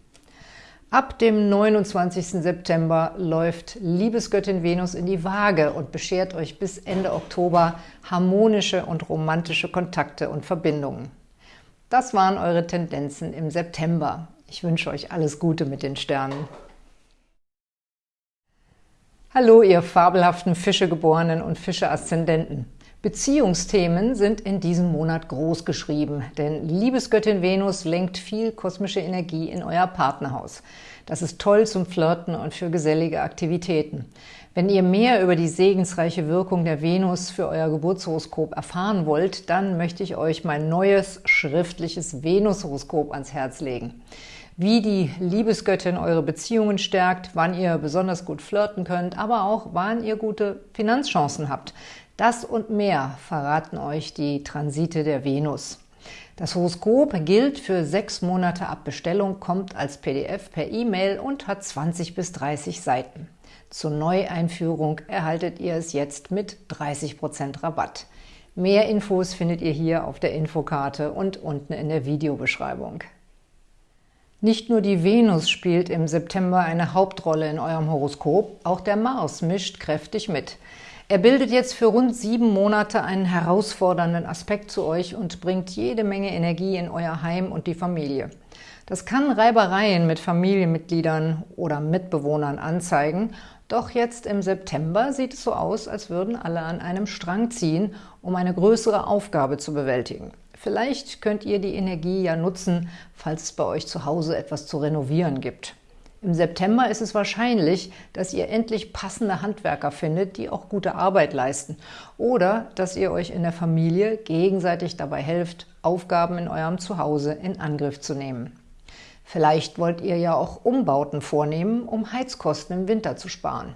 Ab dem 29. September läuft Liebesgöttin Venus in die Waage und beschert euch bis Ende Oktober harmonische und romantische Kontakte und Verbindungen. Das waren eure Tendenzen im September. Ich wünsche euch alles Gute mit den Sternen. Hallo, ihr fabelhaften Fischegeborenen und Fische-Aszendenten. Beziehungsthemen sind in diesem Monat groß geschrieben, denn Liebesgöttin Venus lenkt viel kosmische Energie in euer Partnerhaus. Das ist toll zum Flirten und für gesellige Aktivitäten. Wenn ihr mehr über die segensreiche Wirkung der Venus für euer Geburtshoroskop erfahren wollt, dann möchte ich euch mein neues schriftliches Venushoroskop ans Herz legen. Wie die Liebesgöttin eure Beziehungen stärkt, wann ihr besonders gut flirten könnt, aber auch wann ihr gute Finanzchancen habt. Das und mehr verraten euch die Transite der Venus. Das Horoskop gilt für sechs Monate ab Bestellung, kommt als PDF per E-Mail und hat 20 bis 30 Seiten. Zur Neueinführung erhaltet ihr es jetzt mit 30% Rabatt. Mehr Infos findet ihr hier auf der Infokarte und unten in der Videobeschreibung. Nicht nur die Venus spielt im September eine Hauptrolle in eurem Horoskop, auch der Mars mischt kräftig mit. Er bildet jetzt für rund sieben Monate einen herausfordernden Aspekt zu euch und bringt jede Menge Energie in euer Heim und die Familie. Das kann Reibereien mit Familienmitgliedern oder Mitbewohnern anzeigen, doch jetzt im September sieht es so aus, als würden alle an einem Strang ziehen, um eine größere Aufgabe zu bewältigen. Vielleicht könnt ihr die Energie ja nutzen, falls es bei euch zu Hause etwas zu renovieren gibt. Im September ist es wahrscheinlich, dass ihr endlich passende Handwerker findet, die auch gute Arbeit leisten. Oder dass ihr euch in der Familie gegenseitig dabei helft, Aufgaben in eurem Zuhause in Angriff zu nehmen. Vielleicht wollt ihr ja auch Umbauten vornehmen, um Heizkosten im Winter zu sparen.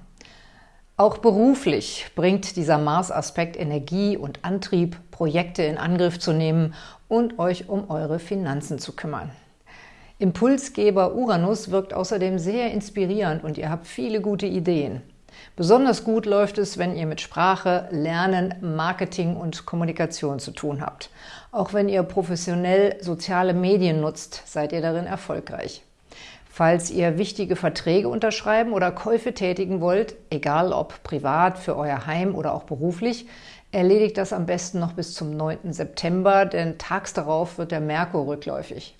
Auch beruflich bringt dieser Mars-Aspekt Energie und Antrieb, Projekte in Angriff zu nehmen und euch um eure Finanzen zu kümmern. Impulsgeber Uranus wirkt außerdem sehr inspirierend und ihr habt viele gute Ideen. Besonders gut läuft es, wenn ihr mit Sprache, Lernen, Marketing und Kommunikation zu tun habt. Auch wenn ihr professionell soziale Medien nutzt, seid ihr darin erfolgreich. Falls ihr wichtige Verträge unterschreiben oder Käufe tätigen wollt, egal ob privat, für euer Heim oder auch beruflich, erledigt das am besten noch bis zum 9. September, denn tags darauf wird der Merkur rückläufig.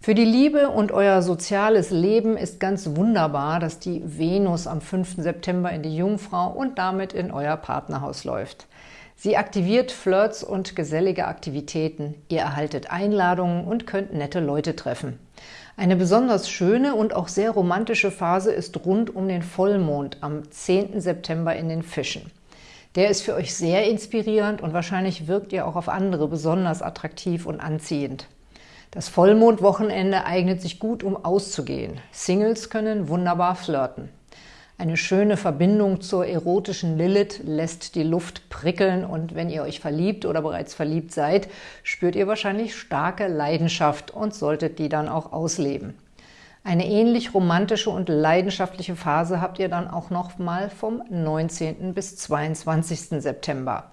Für die Liebe und euer soziales Leben ist ganz wunderbar, dass die Venus am 5. September in die Jungfrau und damit in euer Partnerhaus läuft. Sie aktiviert Flirts und gesellige Aktivitäten. Ihr erhaltet Einladungen und könnt nette Leute treffen. Eine besonders schöne und auch sehr romantische Phase ist rund um den Vollmond am 10. September in den Fischen. Der ist für euch sehr inspirierend und wahrscheinlich wirkt ihr auch auf andere besonders attraktiv und anziehend. Das Vollmondwochenende eignet sich gut, um auszugehen. Singles können wunderbar flirten. Eine schöne Verbindung zur erotischen Lilith lässt die Luft prickeln und wenn ihr euch verliebt oder bereits verliebt seid, spürt ihr wahrscheinlich starke Leidenschaft und solltet die dann auch ausleben. Eine ähnlich romantische und leidenschaftliche Phase habt ihr dann auch noch mal vom 19. bis 22. September.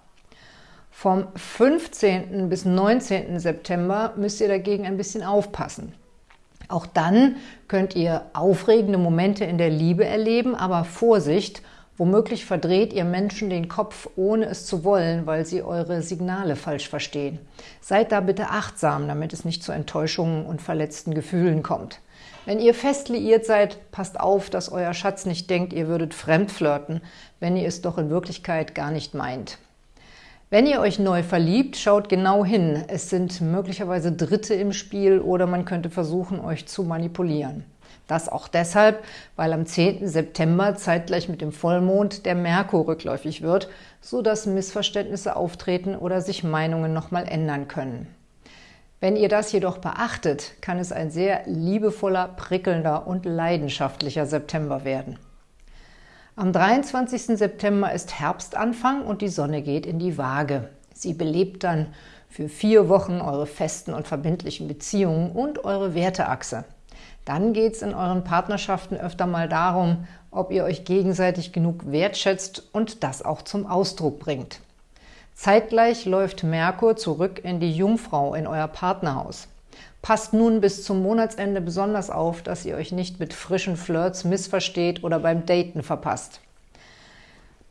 Vom 15. bis 19. September müsst ihr dagegen ein bisschen aufpassen. Auch dann könnt ihr aufregende Momente in der Liebe erleben, aber Vorsicht, womöglich verdreht ihr Menschen den Kopf, ohne es zu wollen, weil sie eure Signale falsch verstehen. Seid da bitte achtsam, damit es nicht zu Enttäuschungen und verletzten Gefühlen kommt. Wenn ihr fest liiert seid, passt auf, dass euer Schatz nicht denkt, ihr würdet fremd flirten, wenn ihr es doch in Wirklichkeit gar nicht meint. Wenn ihr euch neu verliebt, schaut genau hin. Es sind möglicherweise Dritte im Spiel oder man könnte versuchen, euch zu manipulieren. Das auch deshalb, weil am 10. September zeitgleich mit dem Vollmond der Merkur rückläufig wird, so dass Missverständnisse auftreten oder sich Meinungen nochmal ändern können. Wenn ihr das jedoch beachtet, kann es ein sehr liebevoller, prickelnder und leidenschaftlicher September werden. Am 23. September ist Herbstanfang und die Sonne geht in die Waage. Sie belebt dann für vier Wochen eure festen und verbindlichen Beziehungen und eure Werteachse. Dann geht es in euren Partnerschaften öfter mal darum, ob ihr euch gegenseitig genug wertschätzt und das auch zum Ausdruck bringt. Zeitgleich läuft Merkur zurück in die Jungfrau, in euer Partnerhaus. Passt nun bis zum Monatsende besonders auf, dass ihr euch nicht mit frischen Flirts missversteht oder beim Daten verpasst.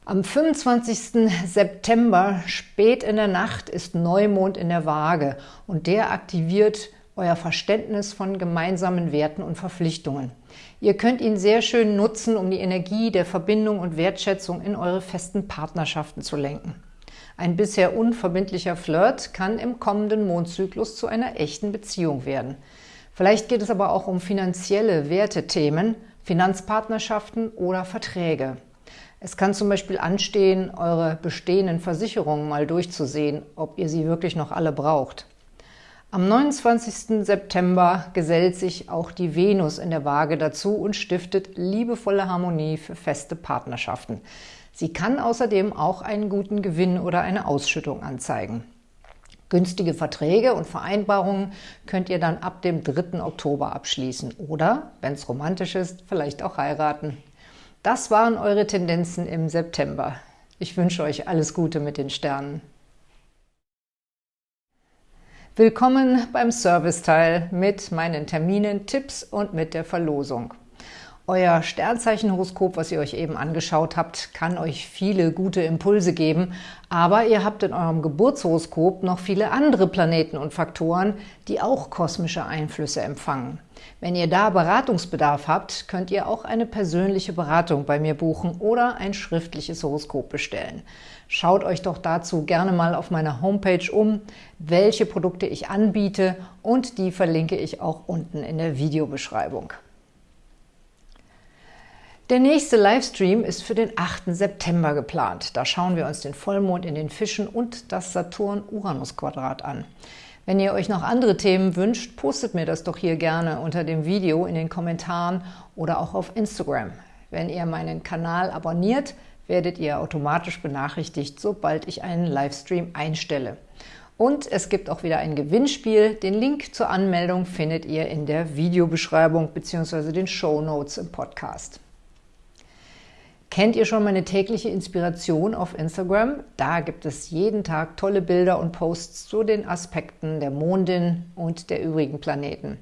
Am 25. September, spät in der Nacht, ist Neumond in der Waage und der aktiviert euer Verständnis von gemeinsamen Werten und Verpflichtungen. Ihr könnt ihn sehr schön nutzen, um die Energie der Verbindung und Wertschätzung in eure festen Partnerschaften zu lenken. Ein bisher unverbindlicher Flirt kann im kommenden Mondzyklus zu einer echten Beziehung werden. Vielleicht geht es aber auch um finanzielle Wertethemen, Finanzpartnerschaften oder Verträge. Es kann zum Beispiel anstehen, eure bestehenden Versicherungen mal durchzusehen, ob ihr sie wirklich noch alle braucht. Am 29. September gesellt sich auch die Venus in der Waage dazu und stiftet liebevolle Harmonie für feste Partnerschaften. Sie kann außerdem auch einen guten Gewinn oder eine Ausschüttung anzeigen. Günstige Verträge und Vereinbarungen könnt ihr dann ab dem 3. Oktober abschließen oder, wenn es romantisch ist, vielleicht auch heiraten. Das waren eure Tendenzen im September. Ich wünsche euch alles Gute mit den Sternen. Willkommen beim Serviceteil mit meinen Terminen, Tipps und mit der Verlosung. Euer Sternzeichenhoroskop, was ihr euch eben angeschaut habt, kann euch viele gute Impulse geben, aber ihr habt in eurem Geburtshoroskop noch viele andere Planeten und Faktoren, die auch kosmische Einflüsse empfangen. Wenn ihr da Beratungsbedarf habt, könnt ihr auch eine persönliche Beratung bei mir buchen oder ein schriftliches Horoskop bestellen. Schaut euch doch dazu gerne mal auf meiner Homepage um, welche Produkte ich anbiete und die verlinke ich auch unten in der Videobeschreibung. Der nächste Livestream ist für den 8. September geplant. Da schauen wir uns den Vollmond in den Fischen und das Saturn-Uranus-Quadrat an. Wenn ihr euch noch andere Themen wünscht, postet mir das doch hier gerne unter dem Video in den Kommentaren oder auch auf Instagram. Wenn ihr meinen Kanal abonniert, werdet ihr automatisch benachrichtigt, sobald ich einen Livestream einstelle. Und es gibt auch wieder ein Gewinnspiel. Den Link zur Anmeldung findet ihr in der Videobeschreibung bzw. den Show Notes im Podcast. Kennt ihr schon meine tägliche Inspiration auf Instagram? Da gibt es jeden Tag tolle Bilder und Posts zu den Aspekten der Mondin und der übrigen Planeten.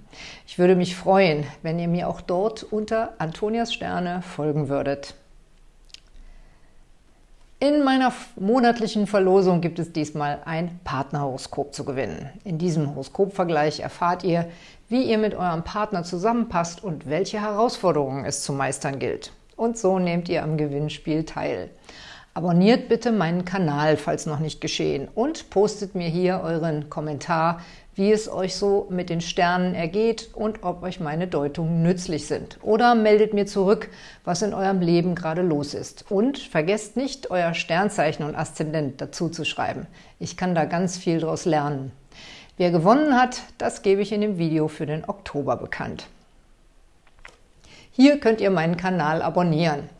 Ich würde mich freuen, wenn ihr mir auch dort unter Antonias Sterne folgen würdet. In meiner monatlichen Verlosung gibt es diesmal ein Partnerhoroskop zu gewinnen. In diesem Horoskopvergleich erfahrt ihr, wie ihr mit eurem Partner zusammenpasst und welche Herausforderungen es zu meistern gilt. Und so nehmt ihr am Gewinnspiel teil. Abonniert bitte meinen Kanal, falls noch nicht geschehen, und postet mir hier euren Kommentar, wie es euch so mit den Sternen ergeht und ob euch meine Deutungen nützlich sind. Oder meldet mir zurück, was in eurem Leben gerade los ist. Und vergesst nicht, euer Sternzeichen und Aszendent dazu zu schreiben. Ich kann da ganz viel draus lernen. Wer gewonnen hat, das gebe ich in dem Video für den Oktober bekannt. Hier könnt ihr meinen Kanal abonnieren.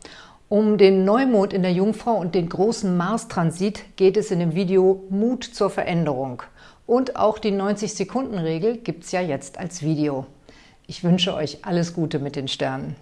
Um den Neumond in der Jungfrau und den großen Mars-Transit geht es in dem Video Mut zur Veränderung. Und auch die 90-Sekunden-Regel gibt es ja jetzt als Video. Ich wünsche euch alles Gute mit den Sternen.